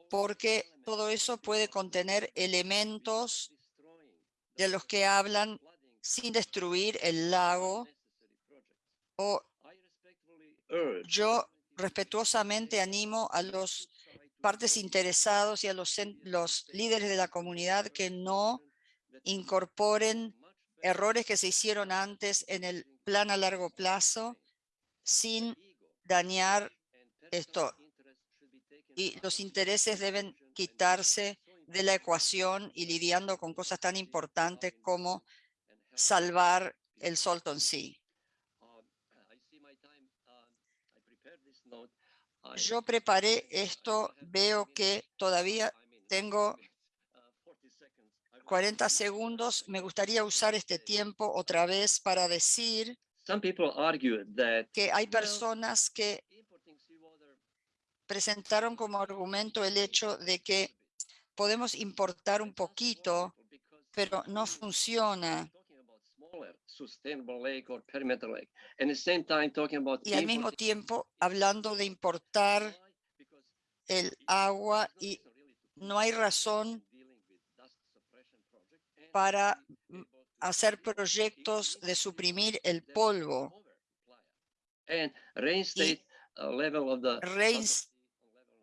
porque todo eso puede contener elementos de los que hablan sin destruir el lago o yo respetuosamente animo a los partes interesados y a los, los líderes de la comunidad que no incorporen errores que se hicieron antes en el plan a largo plazo sin dañar esto. Y los intereses deben quitarse de la ecuación y lidiando con cosas tan importantes como salvar el Salton Sea. Yo preparé esto, veo que todavía tengo 40 segundos. Me gustaría usar este tiempo otra vez para decir que hay personas que presentaron como argumento el hecho de que podemos importar un poquito, pero no funciona. Sustainable lake or perimeter lake, and at the same time talking about Y al mismo tiempo hablando de importar el agua y no hay razón para hacer proyectos de suprimir el polvo. and reinstate a level of the Reins-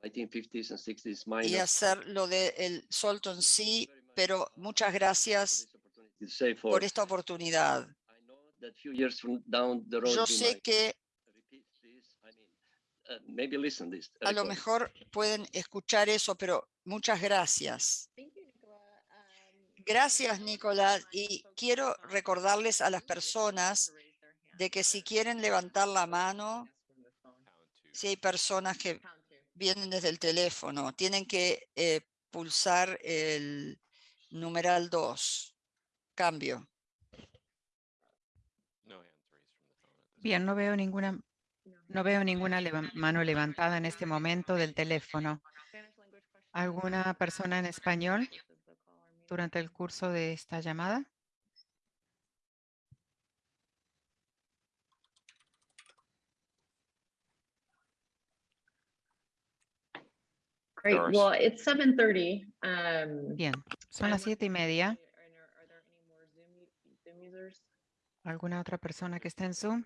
1950s and 60s y minus hacer lo del Salton Sea, pero muchas gracias por esta oportunidad. Yo sé que uh, maybe listen this. a lo mejor pueden escuchar eso, pero muchas gracias. Gracias, Nicolás. Y quiero recordarles a las personas de que si quieren levantar la mano, si hay personas que vienen desde el teléfono, tienen que eh, pulsar el numeral 2. Cambio. Bien, no veo ninguna, no veo ninguna leva- mano levantada en este momento del teléfono. ¿Alguna persona en español durante el curso de esta llamada? Great. Well, it's seven thirty. Um. Bien, son las siete y media. ¿Alguna otra persona que esté en Zoom?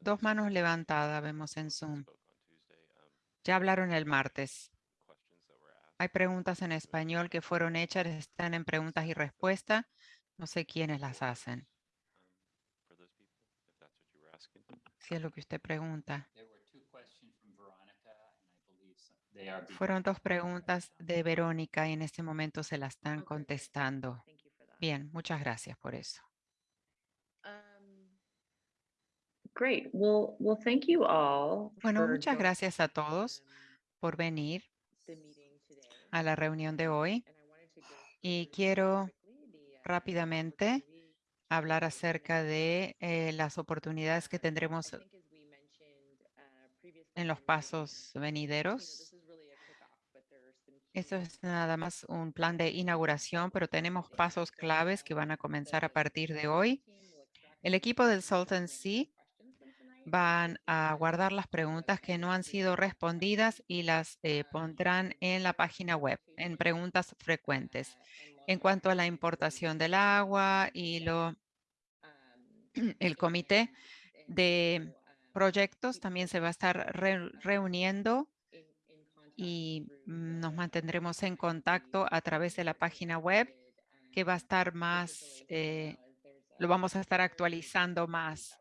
Dos manos levantadas vemos en Zoom. Ya hablaron el martes. Hay preguntas en español que fueron hechas, están en preguntas y respuestas. No sé quiénes las hacen. Si es lo que usted pregunta. Fueron dos preguntas de Verónica y en este momento se las están contestando. Bien, muchas gracias por eso. Um, Great. Well, well, thank you all. Bueno, muchas gracias a todos por venir a la reunión de hoy y quiero uh, rápidamente hablar acerca de eh, las oportunidades que tendremos uh, en los pasos venideros. Esto es nada más un plan de inauguración, pero tenemos pasos claves que van a comenzar a partir de hoy. El equipo del Salton Sea van a guardar las preguntas que no han sido respondidas y las eh, pondrán en la página web, en preguntas frecuentes. En cuanto a la importación del agua y lo, el comité de proyectos también se va a estar re- reuniendo y nos mantendremos en contacto a través de la página web que va a estar más, eh, lo vamos a estar actualizando más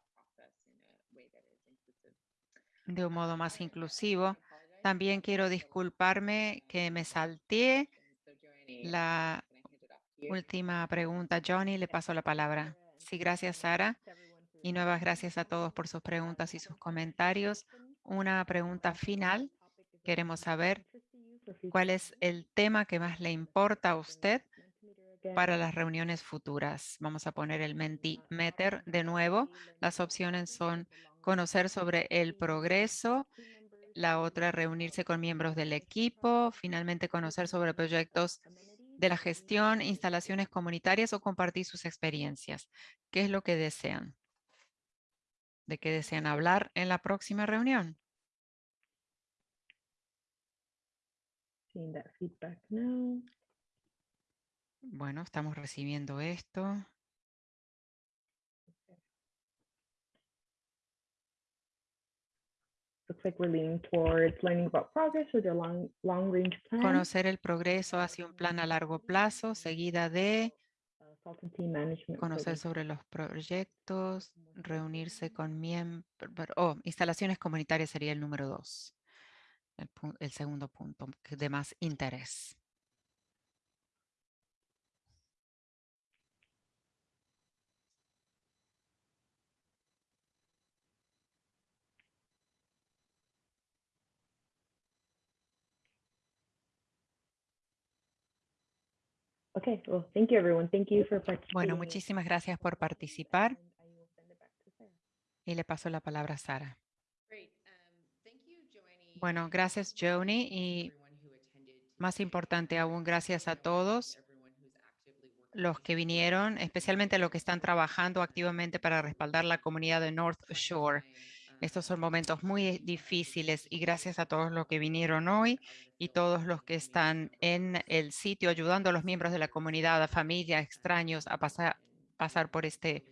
de un modo más inclusivo. También quiero disculparme que me salté la Última pregunta, Johnny, le paso la palabra. Sí, gracias, Sara. Y nuevas gracias a todos por sus preguntas y sus comentarios. Una pregunta final. Queremos saber cuál es el tema que más le importa a usted para las reuniones futuras. Vamos a poner el Mentimeter de nuevo. Las opciones son conocer sobre el progreso, la otra reunirse con miembros del equipo, finalmente conocer sobre proyectos de la gestión, instalaciones comunitarias o compartir sus experiencias. ¿Qué es lo que desean? ¿De qué desean hablar en la próxima reunión? Bueno, estamos recibiendo esto. Looks like we're leaning towards learning about progress their long, long range plan. Conocer el progreso hacia un plan a largo plazo, seguida de uh, conocer sobre los proyectos, reunirse con miembros, oh, instalaciones comunitarias sería el número dos. El, segundo punto de más interés. Okay, well, thank you, everyone. Thank you for participating. Bueno, muchísimas gracias por participar y le paso la palabra a Sara. Bueno, gracias, Joni, y más importante aún, gracias a todos los que vinieron, especialmente los que están trabajando activamente para respaldar la comunidad de North Shore. Estos son momentos muy difíciles y gracias a todos los que vinieron hoy y todos los que están en el sitio ayudando a los miembros de la comunidad, a familias, extraños a pasar, pasar por este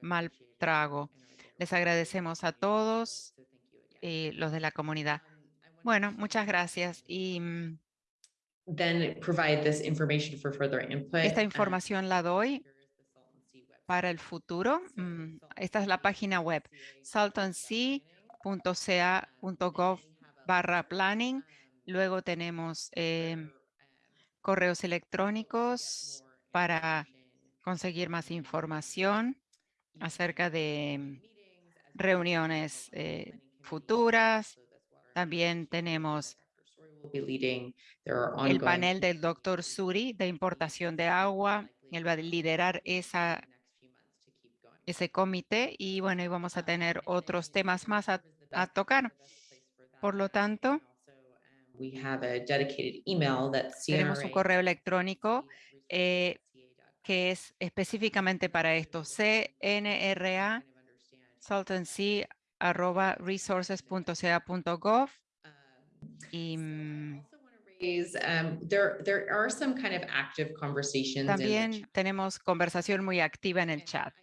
mal trago. Les agradecemos a todos y los de la comunidad. Bueno, muchas gracias y mm, then provide this information for further input. esta um, información la doy para el futuro. Mm, Esta es la página web saltansea.ca.gov barra planning. Luego tenemos em, correos electrónicos para conseguir más información acerca de mm, reuniones eh, futuras. También tenemos el panel del doctor Suri de importación de agua. Él va a liderar esa, ese comité y bueno, y vamos a tener otros temas más a, a tocar. Por lo tanto, that tenemos un correo electrónico eh, que es específicamente para esto, cnra arroba resources.ca.gov y mm, um, in the también tenemos conversación muy activa en el chat.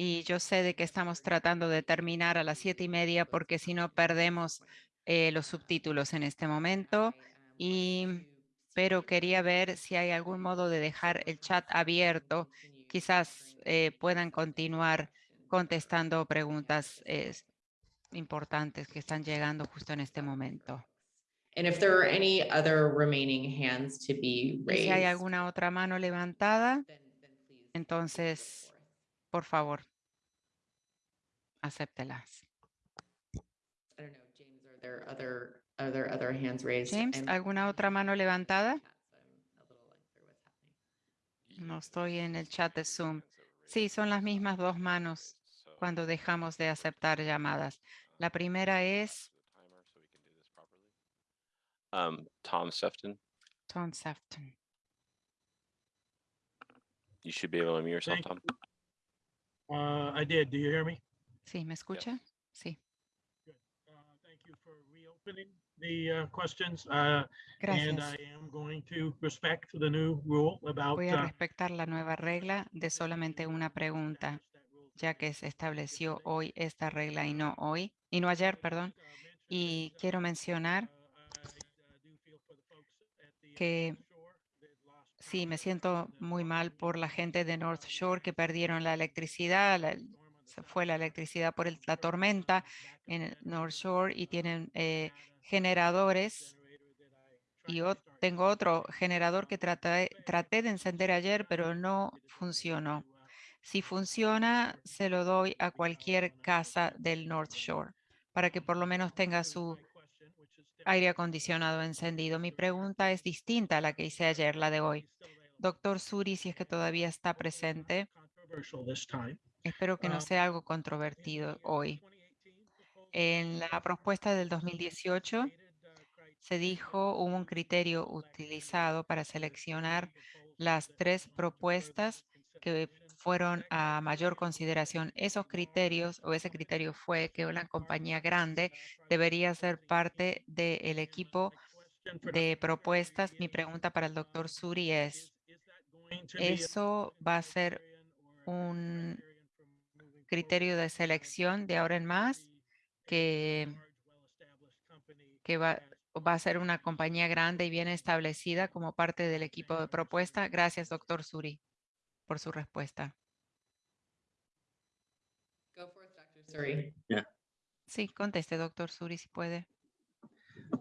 Y yo sé de que estamos tratando de terminar a las siete y media porque si no perdemos eh, los subtítulos en este momento. Y, pero quería ver si hay algún modo de dejar el chat abierto. Quizás eh, puedan continuar contestando preguntas eh, importantes que están llegando justo en este momento. And if there are any other remaining hands to be Y si hay raised, alguna otra mano levantada, entonces. Por favor, acéptelas. I don't know, James, are there other, are there other hands raised? James, I'm- ¿alguna otra mano levantada? No estoy en el chat de Zoom. Sí, son las mismas dos manos cuando dejamos de aceptar llamadas. La primera es Um, Tom Sefton, Tom Sefton. you should be able to unmute yourself, Thank Tom. Uh, I did. Do you hear me? ¿Sí, me escucha? Sí, Uh, Thank you for reopening the uh, questions. uh, And I gracias. am going to respect the new rule about. Voy a uh, respetar la nueva regla de solamente una pregunta, ya que se estableció hoy esta regla y no hoy, y no ayer, perdón. Y quiero mencionar que sí, me siento muy mal por la gente de North Shore que perdieron la electricidad, se fue la electricidad por la tormenta en North Shore y tienen eh, generadores Y ot- tengo otro generador que traté de encender ayer, pero no funcionó. Si funciona, se lo doy a cualquier casa del North Shore para que por lo menos tenga su aire acondicionado encendido. Mi pregunta es distinta a la que hice ayer, la de hoy. Doctor Suri, si es que todavía está presente, espero que no Um, sea algo controvertido hoy. En la propuesta del 2018 se dijo, hubo un criterio utilizado para seleccionar las tres propuestas que fueron a mayor consideración. Esos criterios o ese criterio fue que una compañía grande debería ser parte del equipo de propuestas. Mi pregunta para el doctor Suri es, ¿eso va a ser un criterio de selección de ahora en más que, va, va a ser una compañía grande y bien establecida como parte del equipo de propuesta? Gracias, doctor Suri, por su respuesta. Go for it, Dr. Suri. Sí, conteste, doctor Suri, si puede.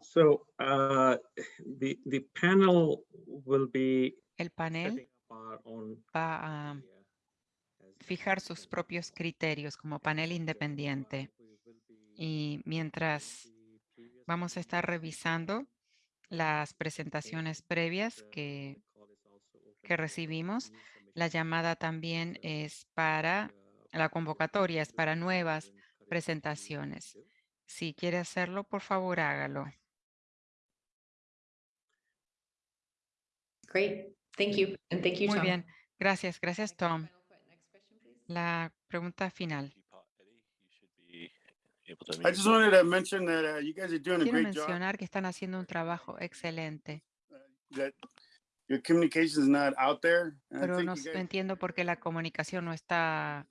So uh, the, the panel will be El panel va a fijar sus propios criterios como panel independiente. Y mientras vamos a estar revisando las presentaciones previas que, que recibimos, la llamada también es para, la convocatoria es para nuevas presentaciones. Si quiere hacerlo, por favor, hágalo. Great, thank you, and thank you, Muy Tom. bien, gracias, gracias, Tom. Final que- Next question, please. La pregunta final. Teapot Eddie, you should be able to I unmute just yourself. wanted to mention that uh, you guys are doing a Quiero great job. mencionar que están haciendo un trabajo excelente, That your communication is not out there. and I pero think no guys- entiendo por qué la comunicación no está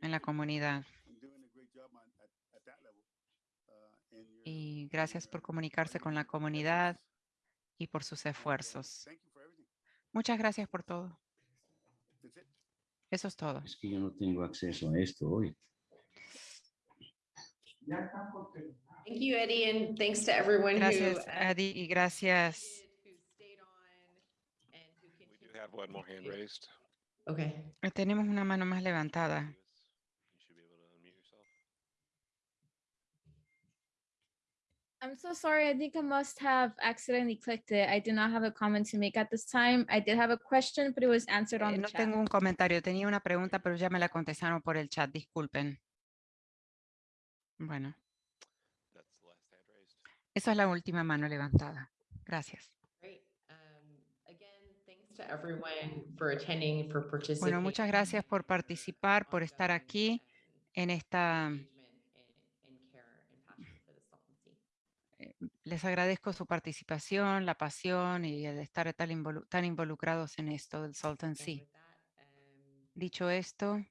en la comunidad. and doing a great job on- at- at that level. Uh, Y gracias por comunicarse con la comunidad y por sus esfuerzos. Thank you for everything. Muchas gracias por todo. Eso es todo. Es que yo no tengo acceso a esto hoy. Thank you, Eddie, and thanks to everyone who. Gracias, uh, Adi, y gracias. who stayed on and who We do continued. have one more hand raised. Okay, Eh, Tenemos una mano más levantada. I'm so sorry. I think I must have accidentally clicked it. I do not have a comment to make at this time. I did have a question, but it was answered on Eh, the No chat. tengo un comentario, tenía una pregunta, pero ya me la contestaron por el chat, disculpen. Bueno, That's the last hand raised. Esa es la última mano levantada. Gracias. Um. Bueno, muchas gracias por participar, por estar aquí en esta... Les agradezco su participación, la pasión y el estar tan, involu- tan involucrados en esto del Salton Sea. um, Dicho esto,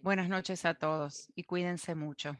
buenas noches a todos y cuídense mucho.